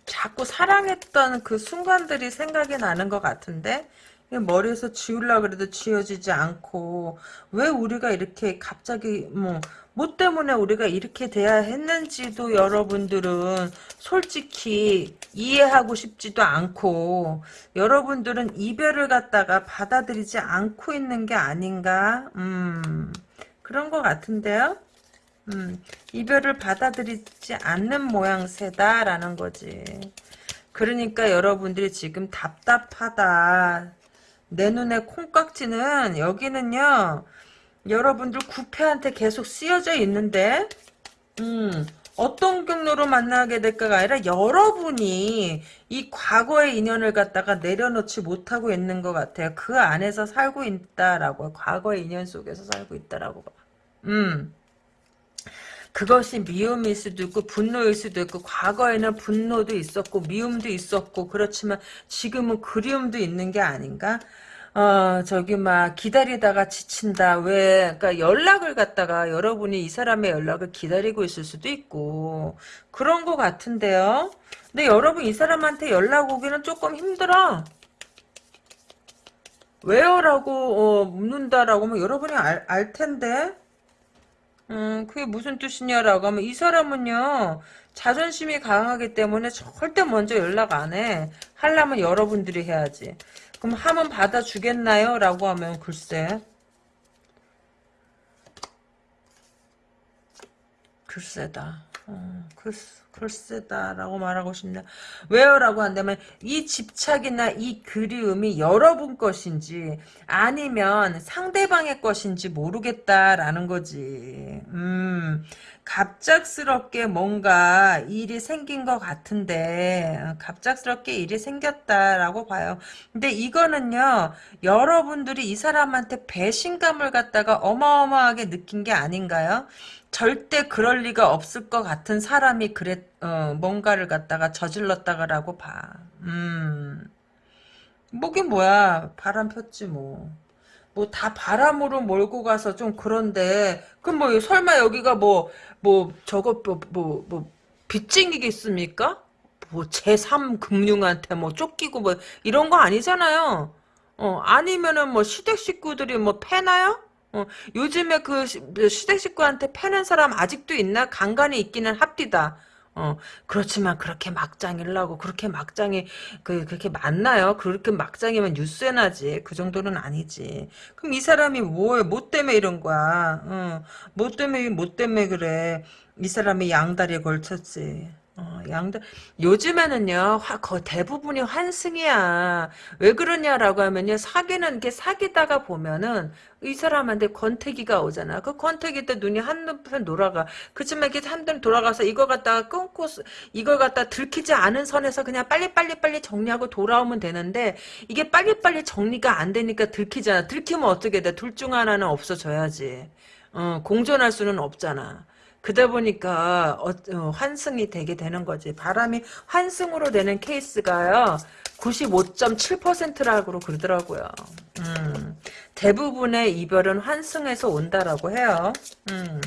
자꾸 사랑했던 그 순간들이 생각이 나는 것 같은데 머리에서 지우려 그래도 지워지지 않고 왜 우리가 이렇게 갑자기 뭐 뭐 때문에 우리가 이렇게 돼야 했는지도 여러분들은 솔직히 이해하고 싶지도 않고 여러분들은 이별을 갖다가 받아들이지 않고 있는 게 아닌가? 음 그런 것 같은데요? 음 이별을 받아들이지 않는 모양새다라는 거지. 그러니까 여러분들이 지금 답답하다. 내 눈에 콩깍지는 여기는요 여러분들 구패한테 계속 쓰여져 있는데 음 어떤 경로로 만나게 될까가 아니라 여러분이 이 과거의 인연을 갖다가 내려놓지 못하고 있는 것 같아요. 그 안에서 살고 있다라고 과거의 인연 속에서 살고 있다라고 봐. 음. 그것이 미움일 수도 있고 분노일 수도 있고 과거에는 분노도 있었고 미움도 있었고 그렇지만 지금은 그리움도 있는 게 아닌가? 어, 저기, 막, 기다리다가 지친다. 왜, 그니까 연락을 갖다가 여러분이 이 사람의 연락을 기다리고 있을 수도 있고, 그런 것 같은데요? 근데 여러분 이 사람한테 연락 오기는 조금 힘들어. 왜요? 라고, 어, 묻는다라고 하면 여러분이 알, 알 텐데? 음, 그게 무슨 뜻이냐라고 하면 이 사람은요, 자존심이 강하기 때문에 절대 먼저 연락 안 해. 하려면 여러분들이 해야지. 그럼 하면 받아주겠나요? 라고 하면 글쎄 글쎄다 어, 글쎄, 글쎄다 라고 말하고 싶네. 왜요 라고 한다면 이 집착이나 이 그리움이 여러분 것인지 아니면 상대방의 것인지 모르겠다라는 거지. 음. 갑작스럽게 뭔가 일이 생긴 것 같은데 어, 갑작스럽게 일이 생겼다라고 봐요. 근데 이거는요 여러분들이 이 사람한테 배신감을 갖다가 어마어마하게 느낀 게 아닌가요? 절대 그럴 리가 없을 것 같은 사람이 그랬 어, 뭔가를 갖다가 저질렀다가라고 봐. 음. 뭐긴 뭐야 바람 폈지 뭐. 뭐 다 바람으로 몰고 가서 좀 그런데 그럼 뭐 설마 여기가 뭐 뭐 저거 뭐뭐 뭐 빚쟁이겠습니까? 뭐 제3 금융한테 뭐 쫓기고 뭐 이런 거 아니잖아요. 어 아니면은 뭐 시댁 식구들이 뭐 패나요? 어 요즘에 그 시- 시댁 식구한테 패는 사람 아직도 있나? 간간이 있기는 합디다. 어, 그렇지만 그렇게 막장이라고 그렇게 막장이 그 그렇게 많나요? 그렇게 막장이면 뉴스에 나지. 그 정도는 아니지. 그럼 이 사람이 뭐에 뭐 때문에 이런 거야? 어, 뭐 때문에 뭐 때문에 그래? 이 사람이 양다리에 걸쳤지. 어, 양다 요즘에는요 화, 거 대부분이 환승이야. 왜 그러냐라고 하면요 사귀는 게 사귀다가 보면은 이 사람한테 권태기가 오잖아. 그 권태기 때 눈이 한눈편 돌아가. 그치만 이렇게 한눈 돌아가서 이거 갖다가 끊고 쓰- 이걸 갖다 들키지 않은 선에서 그냥 빨리빨리 빨리 정리하고 돌아오면 되는데 이게 빨리빨리 정리가 안 되니까 들키잖아. 들키면 어떻게 돼? 둘 중 하나는 없어져야지. 어, 공존할 수는 없잖아. 그러다 보니까 어, 어, 환승이 되게 되는 거지. 바람이 환승으로 되는 케이스가요. 95.7%라고 그러더라고요. 음, 대부분의 이별은 환승에서 온다라고 해요. 음.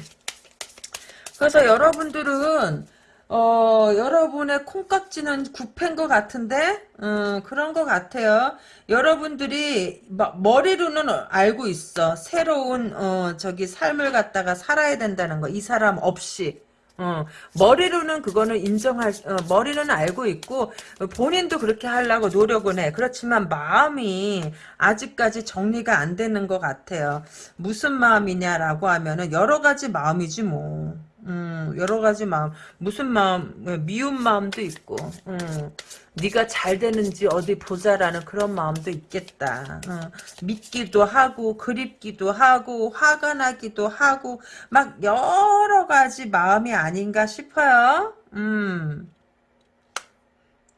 그래서 여러분들은 어 여러분의 콩깍지는 굽힌 것 같은데 음, 그런 것 같아요. 여러분들이 막 머리로는 알고 있어. 새로운 어 저기 삶을 갖다가 살아야 된다는 거. 이 사람 없이. 어, 머리로는 그거는 인정할, 어, 머리는 알고 있고, 본인도 그렇게 하려고 노력은 해. 그렇지만 마음이 아직까지 정리가 안 되는 것 같아요. 무슨 마음이냐라고 하면은 여러 가지 마음이지 뭐. 음, 여러 가지 마음. 무슨 마음, 미운 마음도 있고, 음, 네가 잘 되는지 어디 보자라는 그런 마음도 있겠다. 어, 믿기도 하고, 그립기도 하고, 화가 나기도 하고, 막 여러 가지 마음이 아닌가 싶어요. 음.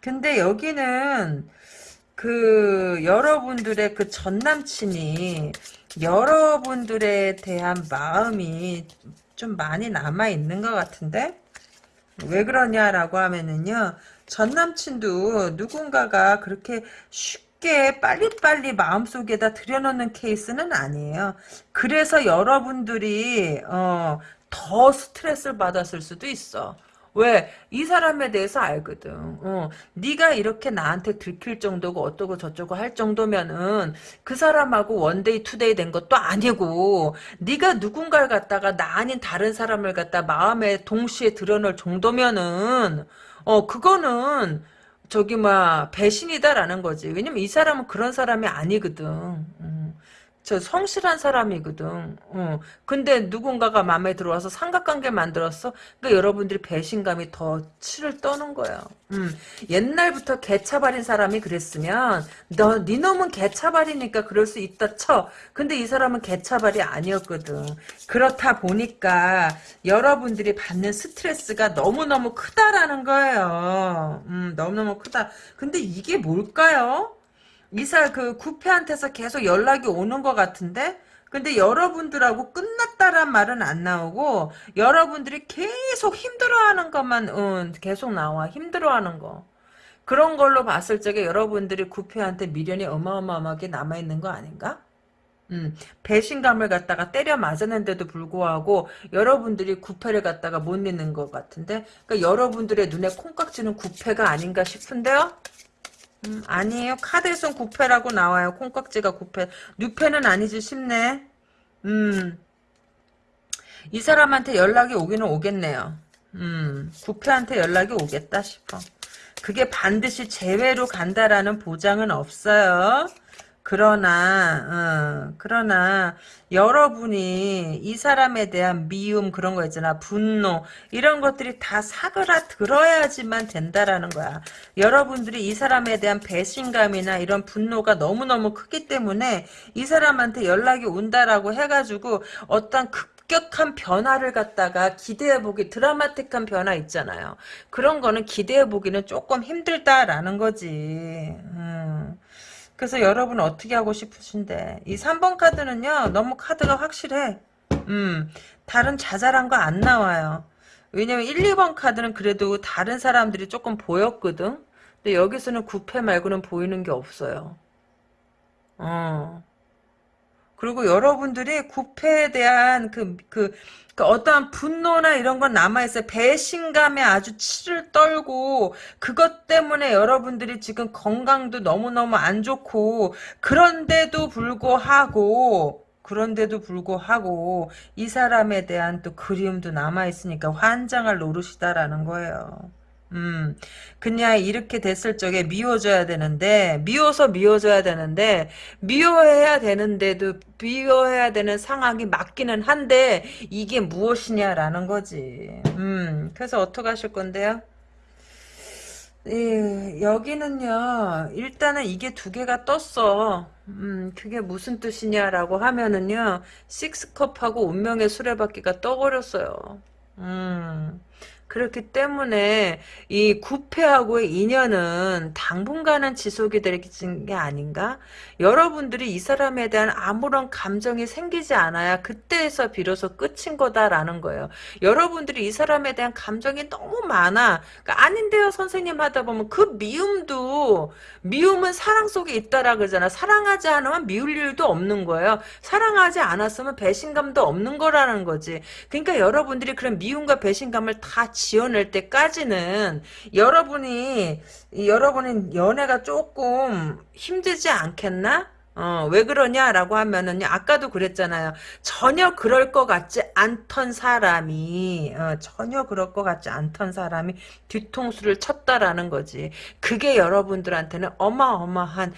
근데 여기는 그 여러분들의 그 전 남친이 여러분들에 대한 마음이 좀 많이 남아 있는 것 같은데 왜 그러냐라고 하면은요 전 남친도 누군가가 그렇게 쉽게 빨리빨리 마음속에다 들여놓는 케이스는 아니에요. 그래서 여러분들이 어, 더 스트레스를 받았을 수도 있어. 왜? 이 사람에 대해서 알거든. 어, 네가 이렇게 나한테 들킬 정도고 어떠고 저쩌고 할 정도면은 그 사람하고 one day two day 된 것도 아니고 네가 누군가를 갖다가 나 아닌 다른 사람을 갖다 마음에 동시에 드러낼 정도면은 어 그거는 저기 막 배신이다라는 거지. 왜냐면 이 사람은 그런 사람이 아니거든. 음. 저 성실한 사람이거든. 어. 근데 누군가가 마음에 들어와서 삼각관계 만들었어. 그러니까 여러분들이 배신감이 더 치를 떠는 거예요. 음. 옛날부터 개차발인 사람이 그랬으면 너 네 놈은 개차발이니까 그럴 수 있다 쳐. 근데 이 사람은 개차발이 아니었거든. 그렇다 보니까 여러분들이 받는 스트레스가 너무너무 크다라는 거예요. 음, 너무너무 크다. 근데 이게 뭘까요? 이사 그 구패한테서 계속 연락이 오는 것 같은데 근데 여러분들하고 끝났다란 말은 안 나오고 여러분들이 계속 힘들어하는 것만 응, 계속 나와 힘들어하는 거 그런 걸로 봤을 적에 여러분들이 구패한테 미련이 어마어마하게 남아있는 거 아닌가? 음, 배신감을 갖다가 때려 맞았는데도 불구하고 여러분들이 구패를 갖다가 못 믿는 것 같은데 그러니까 여러분들의 눈에 콩깍지는 구패가 아닌가 싶은데요? 음, 아니에요. 카드에선 구패라고 나와요. 콩깍지가 구패. 뉴패는 아니지 싶네. 음. 이 사람한테 연락이 오기는 오겠네요. 음. 구패한테 연락이 오겠다 싶어. 그게 반드시 제외로 간다라는 보장은 없어요. 그러나, 어, 그러나, 여러분이 이 사람에 대한 미움, 그런 거 있잖아. 분노, 이런 것들이 다 사그라 들어야지만 된다라는 거야. 여러분들이 이 사람에 대한 배신감이나 이런 분노가 너무너무 크기 때문에 이 사람한테 연락이 온다라고 해가지고 어떤 급격한 변화를 갖다가 기대해보기, 드라마틱한 변화 있잖아요. 그런 거는 기대해보기는 조금 힘들다라는 거지. 음. 그래서 여러분 어떻게 하고 싶으신데? 이 3번 카드는요 너무 카드가 확실해. 음 다른 자잘한 거 안 나와요. 왜냐면 1, 2번 카드는 그래도 다른 사람들이 조금 보였거든? 근데 여기서는 구패 말고는 보이는 게 없어요. 어 그리고 여러분들이 구패에 대한 그, 그, 그 어떠한 분노나 이런 건 남아있어요. 배신감에 아주 치를 떨고, 그것 때문에 여러분들이 지금 건강도 너무너무 안 좋고, 그런데도 불구하고, 그런데도 불구하고, 이 사람에 대한 또 그리움도 남아있으니까 환장할 노릇이다라는 거예요. 음, 그냥 이렇게 됐을 적에 미워져야 되는데, 미워서 미워져야 되는데, 미워해야 되는데도, 미워해야 되는 상황이 맞기는 한데, 이게 무엇이냐라는 거지. 음, 그래서 어떻게 하실 건데요? 예, 여기는요, 일단은 이게 두 개가 떴어. 음, 그게 무슨 뜻이냐라고 하면은요, 식스컵하고 운명의 수레바퀴가 떠버렸어요. 음. 그렇기 때문에 이 구패하고의 인연은 당분간은 지속이 될게 아닌가? 여러분들이 이 사람에 대한 아무런 감정이 생기지 않아야 그때에서 비로소 끝인 거다라는 거예요. 여러분들이 이 사람에 대한 감정이 너무 많아. 그러니까 아닌데요 선생님 하다 보면 그 미움도 미움은 사랑 속에 있다라 그러잖아. 사랑하지 않으면 미울 일도 없는 거예요. 사랑하지 않았으면 배신감도 없는 거라는 거지. 그러니까 여러분들이 그런 미움과 배신감을 다 지어낼 때까지는 여러분이 여러분이 연애가 조금 힘들지 않겠나? 어, 왜 그러냐라고 하면은 아까도 그랬잖아요. 전혀 그럴 것 같지 않던 사람이 어, 전혀 그럴 것 같지 않던 사람이 뒤통수를 쳤다라는 거지. 그게 여러분들한테는 어마어마한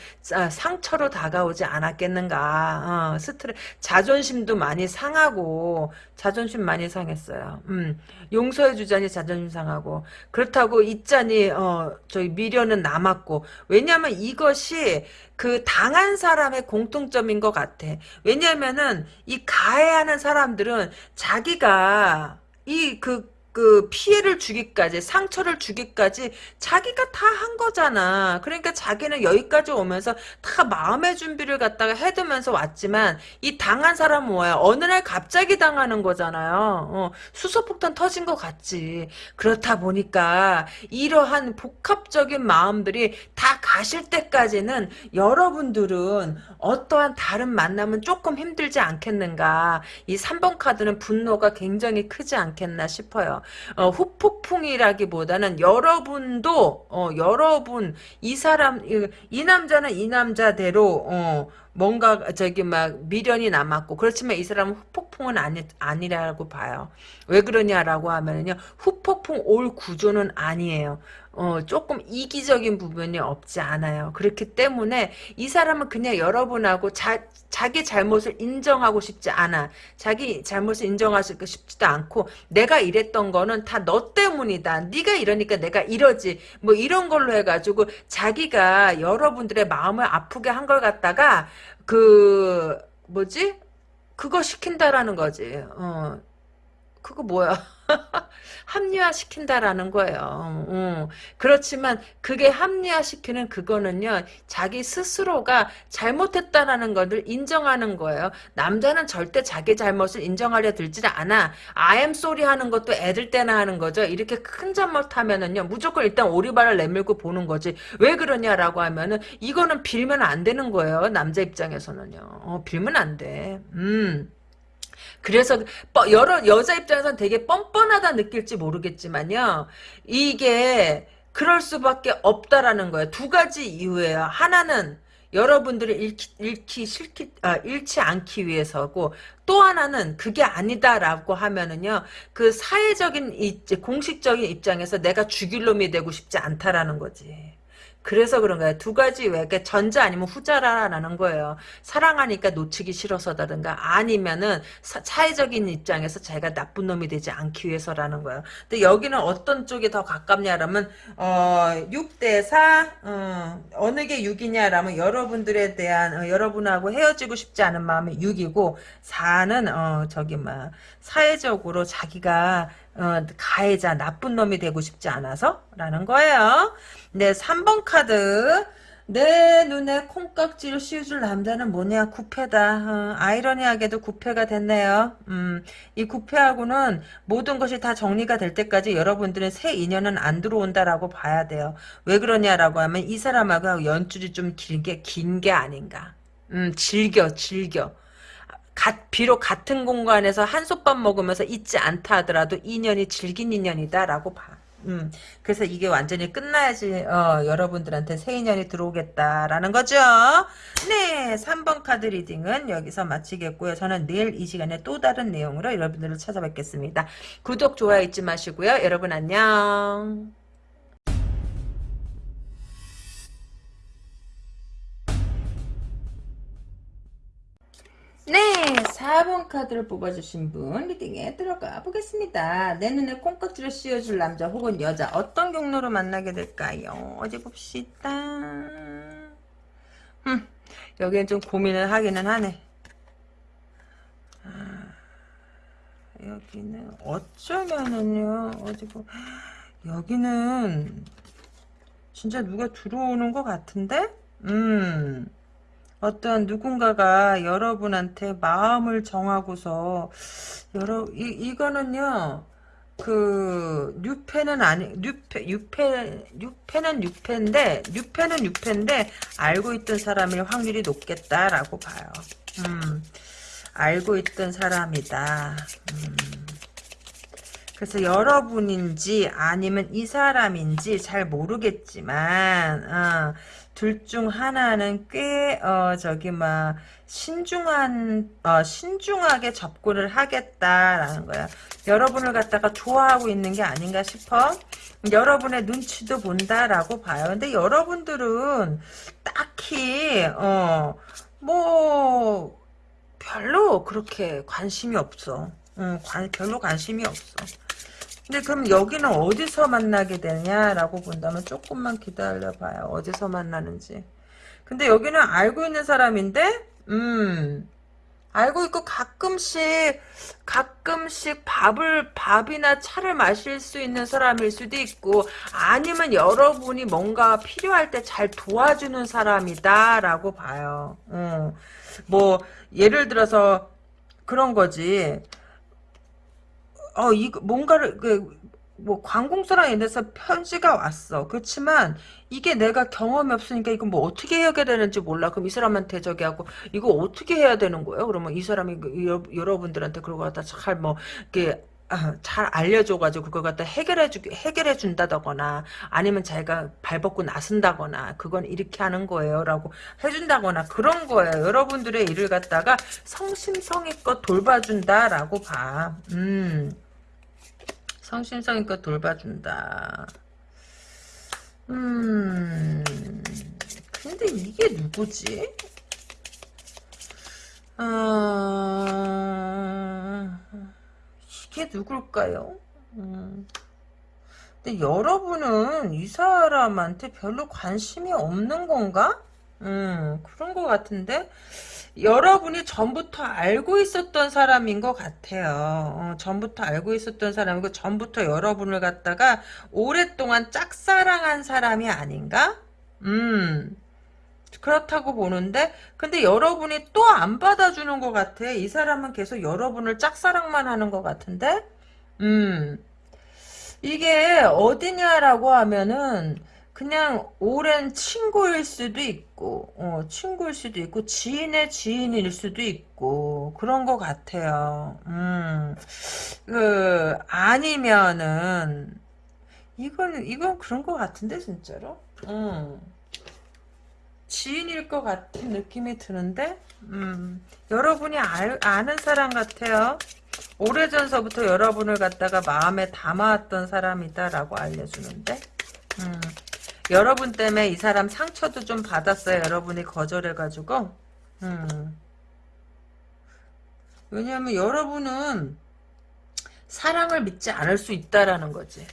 상처로 다가오지 않았겠는가. 어, 스트레 자존심도 많이 상하고 자존심 많이 상했어요. 음, 용서해 주자니 자존심 상하고 그렇다고 있자니 어, 저희 미련은 남았고 왜냐하면 이것이 그 당한 사람 의 공통점인 것 같아. 왜냐면은 이 가해하는 사람들은 자기가 이그 그 피해를 주기까지 상처를 주기까지 자기가 다 한 거잖아. 그러니까 자기는 여기까지 오면서 다 마음의 준비를 갖다가 해두면서 왔지만 이 당한 사람은 뭐야? 어느 날 갑자기 당하는 거잖아요. 어, 수소폭탄 터진 것 같지. 그렇다 보니까 이러한 복합적인 마음들이 다 가실 때까지는 여러분들은 어떠한 다른 만남은 조금 힘들지 않겠는가. 이 3번 카드는 분노가 굉장히 크지 않겠나 싶어요. 어, 후폭풍이라기보다는 여러분도 어, 여러분 이 사람 이, 이 남자는 이 남자대로 어, 뭔가 저기 막 미련이 남았고 그렇지만 이 사람은 후폭풍은 아니 아니라고 봐요. 왜 그러냐라고 하면요 후폭풍 올 구조는 아니에요. 어, 조금 이기적인 부분이 없지 않아요. 그렇기 때문에 이 사람은 그냥 여러분하고 자, 자기 잘못을 인정하고 싶지 않아. 자기 잘못을 인정하고 싶지도 않고 내가 이랬던 거는 다 너 때문이다. 네가 이러니까 내가 이러지. 뭐 이런 걸로 해가지고 자기가 여러분들의 마음을 아프게 한 걸 갖다가 그 뭐지? 그거 시킨다라는 거지. 어. 그거 뭐야? 합리화시킨다라는 거예요. 음. 그렇지만 그게 합리화시키는 그거는요. 자기 스스로가 잘못했다라는 것을 인정하는 거예요. 남자는 절대 자기 잘못을 인정하려 들지 않아. Am sorry 하는 것도 애들 때나 하는 거죠. 이렇게 큰 잘못하면은요. 무조건 일단 오리발을 내밀고 보는 거지. 왜 그러냐라고 하면은 이거는 빌면 안 되는 거예요. 남자 입장에서는요. 어, 빌면 안 돼. 음. 그래서 여러 여자 입장에서는 되게 뻔뻔하다 느낄지 모르겠지만요. 이게 그럴 수밖에 없다라는 거예요. 두 가지 이유예요. 하나는 여러분들을 잃기, 싫기 아, 잃지 않기 위해서고 또 하나는 그게 아니다라고 하면은요 그 사회적인 공식적인 입장에서 내가 죽일 놈이 되고 싶지 않다라는 거지 그래서 그런 거예요. 두 가지 왜 그러니까 전자 아니면 후자라는 거예요. 사랑하니까 놓치기 싫어서라든가 아니면은 사, 사회적인 입장에서 자기가 나쁜 놈이 되지 않기 위해서라는 거예요. 근데 여기는 어떤 쪽이 더 가깝냐라면 어 6대 4 어, 어느 게 6이냐라면 여러분들에 대한 어, 여러분하고 헤어지고 싶지 않은 마음이 6이고 4는 어 저기 막 사회적으로 자기가 어, 가해자 나쁜 놈이 되고 싶지 않아서 라는 거예요. 네 3번 카드. 내 눈에 콩깍지를 씌워줄 남자는 뭐냐? 구패다. 어, 아이러니하게도 구패가 됐네요. 음, 이 구패하고는 모든 것이 다 정리가 될 때까지 여러분들은 새 인연은 안 들어온다라고 봐야 돼요. 왜 그러냐라고 하면 이 사람하고 연줄이 좀 길게 긴 게 아닌가. 음, 즐겨 즐겨 갓, 비록 같은 공간에서 한솥밥 먹으면서 있지 않다 하더라도 인연이 질긴 인연이다라고 봐. 음, 그래서 이게 완전히 끝나야지 어, 여러분들한테 새 인연이 들어오겠다라는 거죠. 네, 3번 카드 reading은 여기서 마치겠고요. 저는 내일 이 시간에 또 다른 내용으로 여러분들을 찾아뵙겠습니다. 구독, 좋아요 잊지 마시고요. 여러분 안녕. 네, 4번 카드를 뽑아주신 분 reading에 들어가 보겠습니다. 내 눈에 콩깍지를 씌워줄 남자 혹은 여자 어떤 경로로 만나게 될까요? 어디 봅시다. 음, 여기는 좀 고민을 하기는 하네. 아, 여기는 어쩌면은요 어디 보 여기는 진짜 누가 들어오는 것 같은데? 음. 어떤 누군가가 여러분한테 마음을 정하고서 여러 이 이거는요. 그 뉴페는 아니 뉴페 뉴페 뉴페는 뉴페인데 뉴페는 뉴페인데 알고 있던 사람일 확률이 높겠다라고 봐요. 음. 알고 있던 사람이다. 음. 그래서 여러분인지 아니면 이 사람인지 잘 모르겠지만 어, 둘 중 하나는 꽤 어, 저기 막 신중한 어, 신중하게 접근을 하겠다라는 거야. 여러분을 갖다가 좋아하고 있는 게 아닌가 싶어. 여러분의 눈치도 본다라고 봐요. 근데 여러분들은 딱히 어 뭐 별로 그렇게 관심이 없어. 응, 관, 별로 관심이 없어. 근데 그럼 여기는 어디서 만나게 되냐라고 본다면 조금만 기다려봐요. 어디서 만나는지. 근데 여기는 알고 있는 사람인데, 음, 알고 있고 가끔씩, 가끔씩 밥을, 밥이나 차를 마실 수 있는 사람일 수도 있고, 아니면 여러분이 뭔가 필요할 때 잘 도와주는 사람이다라고 봐요. 음, 뭐, 예를 들어서 그런 거지. 어, 이, 뭔가를, 그, 뭐, 관공서랑 인해서 편지가 왔어. 그렇지만, 이게 내가 경험이 없으니까 이거 뭐 어떻게 해야 되는지 몰라. 그럼 이 사람한테 저기 하고, 이거 어떻게 해야 되는 거예요? 그러면 이 사람이, 그 여, 여러분들한테 그러고 갖다 잘 뭐, 이렇게, 아, 잘 알려줘가지고 그걸 갖다 해결해주 해결해 준다거나 아니면 자기가 발벗고 나선다거나 그건 이렇게 하는 거예요라고 해준다거나 그런 거예요. 여러분들의 일을 갖다가 성심성의껏 돌봐준다라고 봐. 음. 성심성의껏 돌봐준다. 음. 근데 이게 누구지? 어... 이게 누굴까요? 음. 근데 여러분은 이 사람한테 별로 관심이 없는 건가? 음, 그런 것 같은데? 여러분이 전부터 알고 있었던 사람인 것 같아요. 어, 전부터 알고 있었던 사람이고, 전부터 여러분을 갖다가 오랫동안 짝사랑한 사람이 아닌가? 음, 그렇다고 보는데 근데 여러분이 또 안 받아주는 것 같아. 이 사람은 계속 여러분을 짝사랑만 하는 것 같은데 음 이게 어디냐라고 하면은 그냥 오랜 친구일 수도 있고 어, 친구일 수도 있고 지인의 지인일 수도 있고 그런 것 같아요. 음, 그 아니면은 이건 이건 그런 것 같은데 진짜로. 음. 지인일 것 같은 느낌이 드는데 음, 여러분이 알, 아는 사람 같아요. 오래전서부터 여러분을 갖다가 마음에 담아왔던 사람이다라고 알려주는데 음, 여러분 때문에 이 사람 상처도 좀 받았어요. 여러분이 거절해가지고. 음. 왜냐하면 여러분은 사랑을 믿지 않을 수 있다라는 거지.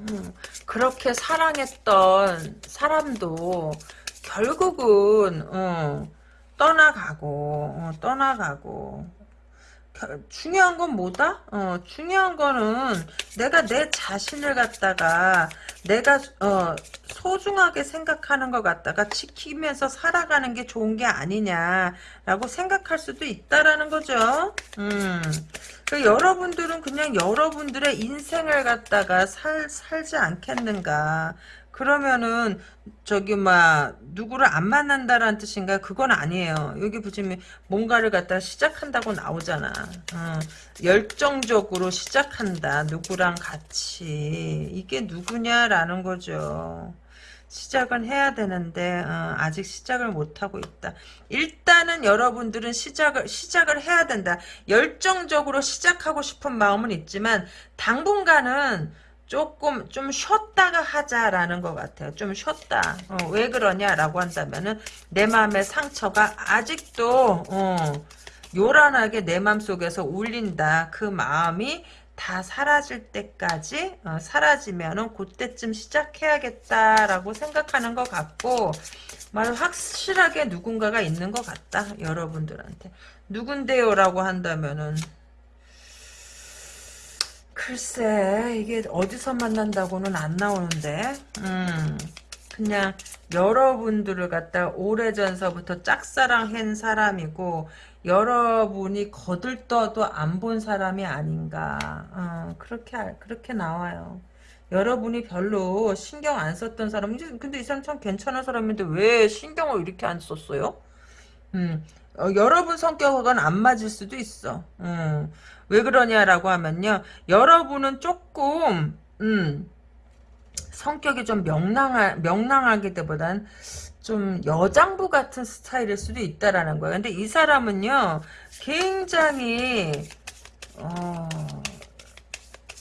음, 그렇게 사랑했던 사람도 결국은 어, 떠나가고 어, 떠나가고 중요한 건 뭐다? 어, 중요한 거는 내가 내 자신을 갖다가 내가 어, 소중하게 생각하는 것 갖다가 지키면서 살아가는 게 좋은 게 아니냐라고 생각할 수도 있다라는 거죠. 음. 그 여러분들은 그냥 여러분들의 인생을 갖다가 살, 살지 않겠는가. 그러면은 저기 막 누구를 안 만난다라는 뜻인가? 그건 아니에요. 여기 보시면 뭔가를 갖다 시작한다고 나오잖아. 어, 열정적으로 시작한다. 누구랑 같이. 이게 누구냐라는 거죠. 시작은 해야 되는데 어, 아직 시작을 못하고 있다. 일단은 여러분들은 시작을 시작을 해야 된다. 열정적으로 시작하고 싶은 마음은 있지만 당분간은 조금 좀 쉬었다가 하자라는 것 같아요. 좀 쉬었다. 어, 왜 그러냐라고 한다면은 내 마음의 상처가 아직도 어, 요란하게 내 마음속에서 울린다. 그 마음이 다 사라질 때까지 어, 사라지면은 그때쯤 시작해야겠다라고 생각하는 것 같고 말 확실하게 누군가가 있는 것 같다 여러분들한테 누군데요라고 한다면은 글쎄 이게 어디서 만난다고는 안 나오는데. 음. 그냥 여러분들을 갖다 오래전서부터 짝사랑한 사람이고 여러분이 거들떠도 안 본 사람이 아닌가. 어, 그렇게 그렇게 나와요. 여러분이 별로 신경 안 썼던 사람 근데 이 사람 참 괜찮은 사람인데 왜 신경을 이렇게 안 썼어요? 음, 어, 여러분 성격은 안 맞을 수도 있어. 음, 왜 그러냐라고 하면요. 여러분은 조금 음, 성격이 좀 명랑하, 명랑하기보단 좀 여장부 같은 스타일일 수도 있다라는 거예요. 근데 이 사람은요. 굉장히 어,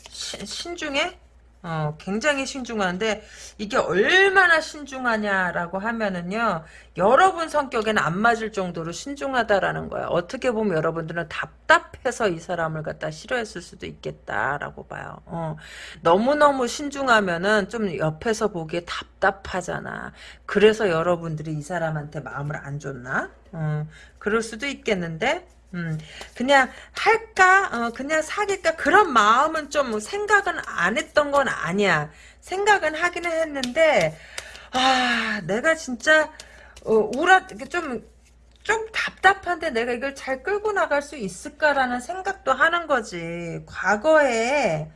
시, 신중해? 어, 굉장히 신중한데 이게 얼마나 신중하냐라고 하면은요 여러분 성격에는 안 맞을 정도로 신중하다라는 거야. 어떻게 보면 여러분들은 답답해서 이 사람을 갖다 싫어했을 수도 있겠다라고 봐요. 어, 너무너무 신중하면은 좀 옆에서 보기에 답답하잖아. 그래서 여러분들이 이 사람한테 마음을 안 줬나? 어, 그럴 수도 있겠는데 음, 그냥 할까, 어, 그냥 사귈까 그런 마음은 좀 생각은 안 했던 건 아니야. 생각은 하기는 했는데 아, 내가 진짜 어, 우라 좀. 좀 답답한데 내가 이걸 잘 끌고 나갈 수 있을까라는 생각도 하는 거지. 과거에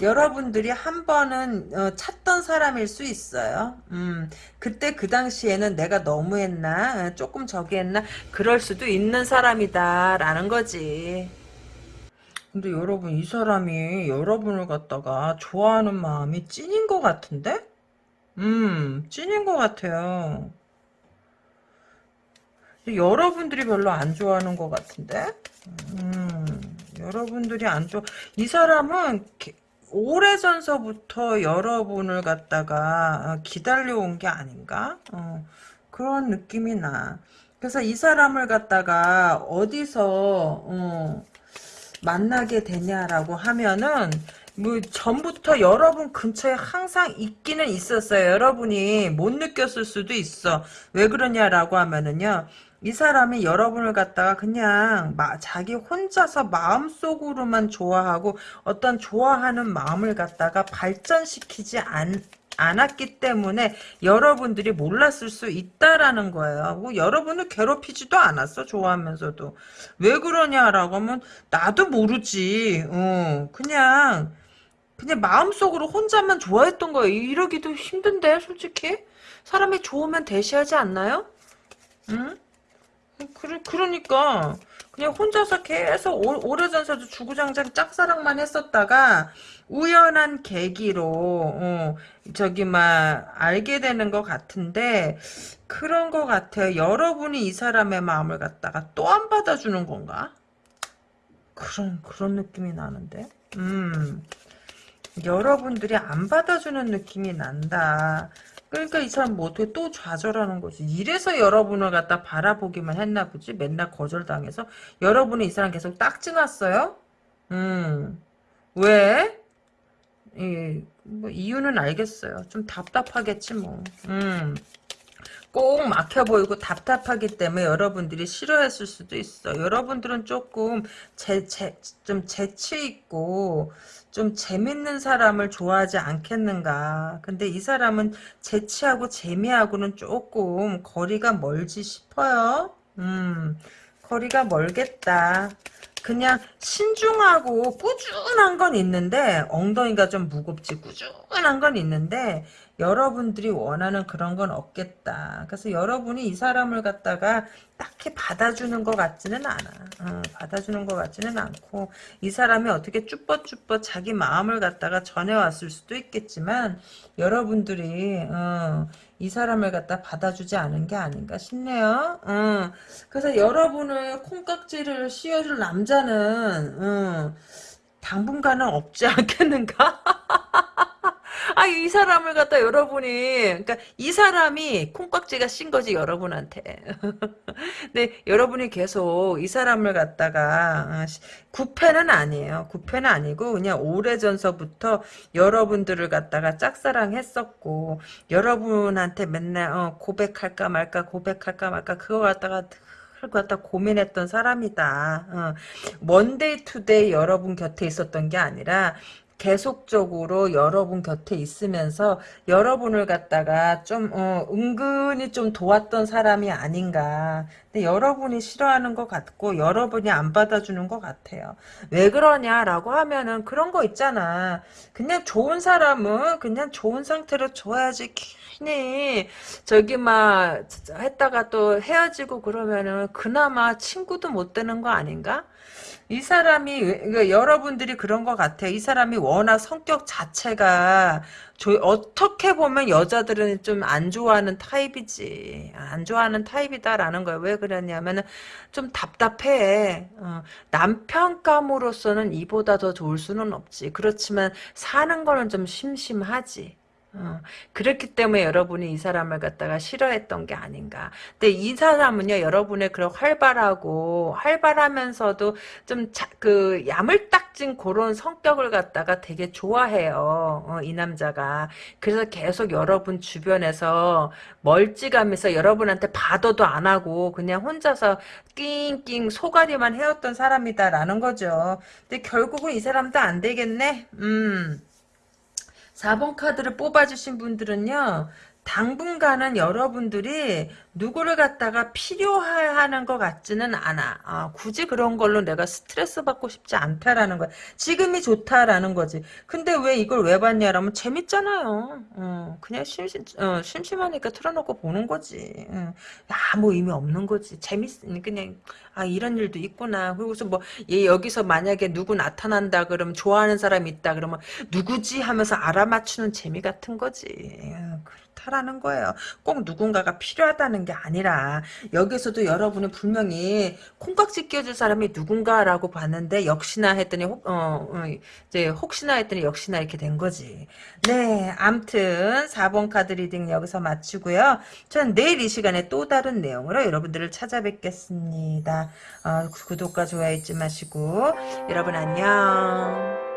여러분들이 한 번은 어, 찾던 사람일 수 있어요. 음, 그때 그 당시에는 내가 너무했나 어, 조금 저기 했나 그럴 수도 있는 사람이다라는 거지. 근데 여러분 이 사람이 여러분을 갖다가 좋아하는 마음이 찐인 것 같은데? 음 찐인 것 같아요. 여러분들이 별로 안 좋아하는 것 같은데? 음, 여러분들이 안 좋아. 이 사람은 오래전서부터 여러분을 갖다가 어, 기다려온 게 아닌가? 어, 그런 느낌이 나. 그래서 이 사람을 갖다가 어디서 어, 만나게 되냐라고 하면은 뭐 전부터 여러분 근처에 항상 있기는 있었어요. 여러분이 못 느꼈을 수도 있어. 왜 그러냐라고 하면은요. 이 사람이 여러분을 갖다가 그냥 마, 자기 혼자서 마음속으로만 좋아하고 어떤 좋아하는 마음을 갖다가 발전시키지 않, 않았기 때문에 여러분들이 몰랐을 수 있다라는 거예요. 뭐 여러분을 괴롭히지도 않았어 좋아하면서도 왜 그러냐라고 하면 나도 모르지. 어, 그냥 그냥 마음속으로 혼자만 좋아했던 거예요. 이러기도 힘든데 솔직히 사람이 좋으면 대시하지 않나요? 응? 그러, 그러니까 그냥 혼자서 계속 오, 래전서도 주구장창 짝사랑만 했었다가 우연한 계기로 어, 저기 막 알게 되는 것 같은데 그런 것 같아요. 여러분이 이 사람의 마음을 갖다가 또 안 받아주는 건가? 그런 그런 느낌이 나는데. 음. 여러분들이 안 받아주는 느낌이 난다. 그러니까 이 사람 뭐 어떻게 또 좌절하는 거지. 이래서 여러분을 갖다 바라보기만 했나 보지. 맨날 거절당해서. 여러분이 이 사람 계속 딱지 났어요? 음. 왜? 예, 뭐 이유는 알겠어요. 좀 답답하겠지 뭐. 음. 꼭 막혀 보이고 답답하기 때문에 여러분들이 싫어했을 수도 있어. 여러분들은 조금 재, 재, 좀 재치 있고 좀 재밌는 사람을 좋아하지 않겠는가. 근데 이 사람은 재치하고 재미하고는 조금 거리가 멀지 싶어요. 음, 거리가 멀겠다. 그냥 신중하고 꾸준한 건 있는데 엉덩이가 좀 무겁지 꾸준한 건 있는데 여러분들이 원하는 그런 건 없겠다. 그래서 여러분이 이 사람을 갖다가 딱히 받아주는 것 같지는 않아. 어, 받아주는 것 같지는 않고 이 사람이 어떻게 쭈뼛쭈뼛 자기 마음을 갖다가 전해왔을 수도 있겠지만 여러분들이 어, 이 사람을 갖다 받아주지 않은 게 아닌가 싶네요. 어, 그래서 여러분을 콩깍지를 씌워줄 남자는 어, 당분간은 없지 않겠는가? 아, 이 사람을 갖다 여러분이, 그러니까 이 사람이 콩깍지가 씌인 거지, 여러분한테. 근데 여러분이 계속 이 사람을 갖다가, 어, 구패는 아니에요. 구패는 아니고, 그냥 오래전서부터 여러분들을 갖다가 짝사랑했었고, 여러분한테 맨날, 어, 고백할까 말까, 고백할까 말까, 그거 갖다가, 그걸 갖다 고민했던 사람이다. 어. one day two day 여러분 곁에 있었던 게 아니라 계속적으로 여러분 곁에 있으면서 여러분을 갖다가 좀 어, 은근히 좀 도왔던 사람이 아닌가. 근데 여러분이 싫어하는 것 같고 여러분이 안 받아주는 것 같아요. 왜 그러냐라고 하면은 그런 거 있잖아. 그냥 좋은 사람은 그냥 좋은 상태로 줘야지. 괜히 저기 막 했다가 또 헤어지고 그러면은 그나마 친구도 못 되는 거 아닌가? 이 사람이 그러니까 여러분들이 그런 것 같아요. 이 사람이 워낙 성격 자체가 조, 어떻게 보면 여자들은 좀 안 좋아하는 타입이지. 안 좋아하는 타입이다라는 거예요. 왜 그러냐면은 좀 답답해. 어, 남편감으로서는 이보다 더 좋을 수는 없지. 그렇지만 사는 거는 좀 심심하지. 어, 그렇기 때문에 여러분이 이 사람을 갖다가 싫어했던 게 아닌가. 근데 이 사람은요, 여러분의 그런 활발하고, 활발하면서도 좀, 자, 그, 야물딱진 그런 성격을 갖다가 되게 좋아해요. 어, 이 남자가. 그래서 계속 여러분 주변에서 멀찌감해서 여러분한테 받아도 안 하고, 그냥 혼자서 낑낑 소가리만 해왔던 사람이다라는 거죠. 근데 결국은 이 사람도 안 되겠네? 음. 4번 카드를 뽑아주신 분들은요. 당분간은 여러분들이 누구를 갖다가 필요하는 것 같지는 않아. 아, 굳이 그런 걸로 내가 스트레스 받고 싶지 않다라는 거야. 지금이 좋다라는 거지. 근데 왜 이걸 왜 봤냐라면 재밌잖아요. 어, 그냥 심심, 어, 심심하니까 틀어놓고 보는 거지. 어, 아무 의미 없는 거지. 재밌, 그냥, 아, 이런 일도 있구나. 그리고서 뭐, 얘 여기서 만약에 누구 나타난다 그러면 좋아하는 사람이 있다 그러면 누구지 하면서 알아맞추는 재미 같은 거지. 어, 그렇다라는 거예요. 꼭 누군가가 필요하다는 게 아니라 여기서도 여러분은 분명히 콩깍지 끼워줄 사람이 누군가라고 봤는데 역시나 했더니 혹, 어, 어, 이제 혹시나 했더니 역시나 이렇게 된 거지. 네, 암튼 4번 카드 reading 여기서 마치고요. 저는 내일 이 시간에 또 다른 내용으로 여러분들을 찾아뵙겠습니다. 어, 구독과 좋아요 잊지 마시고 여러분 안녕.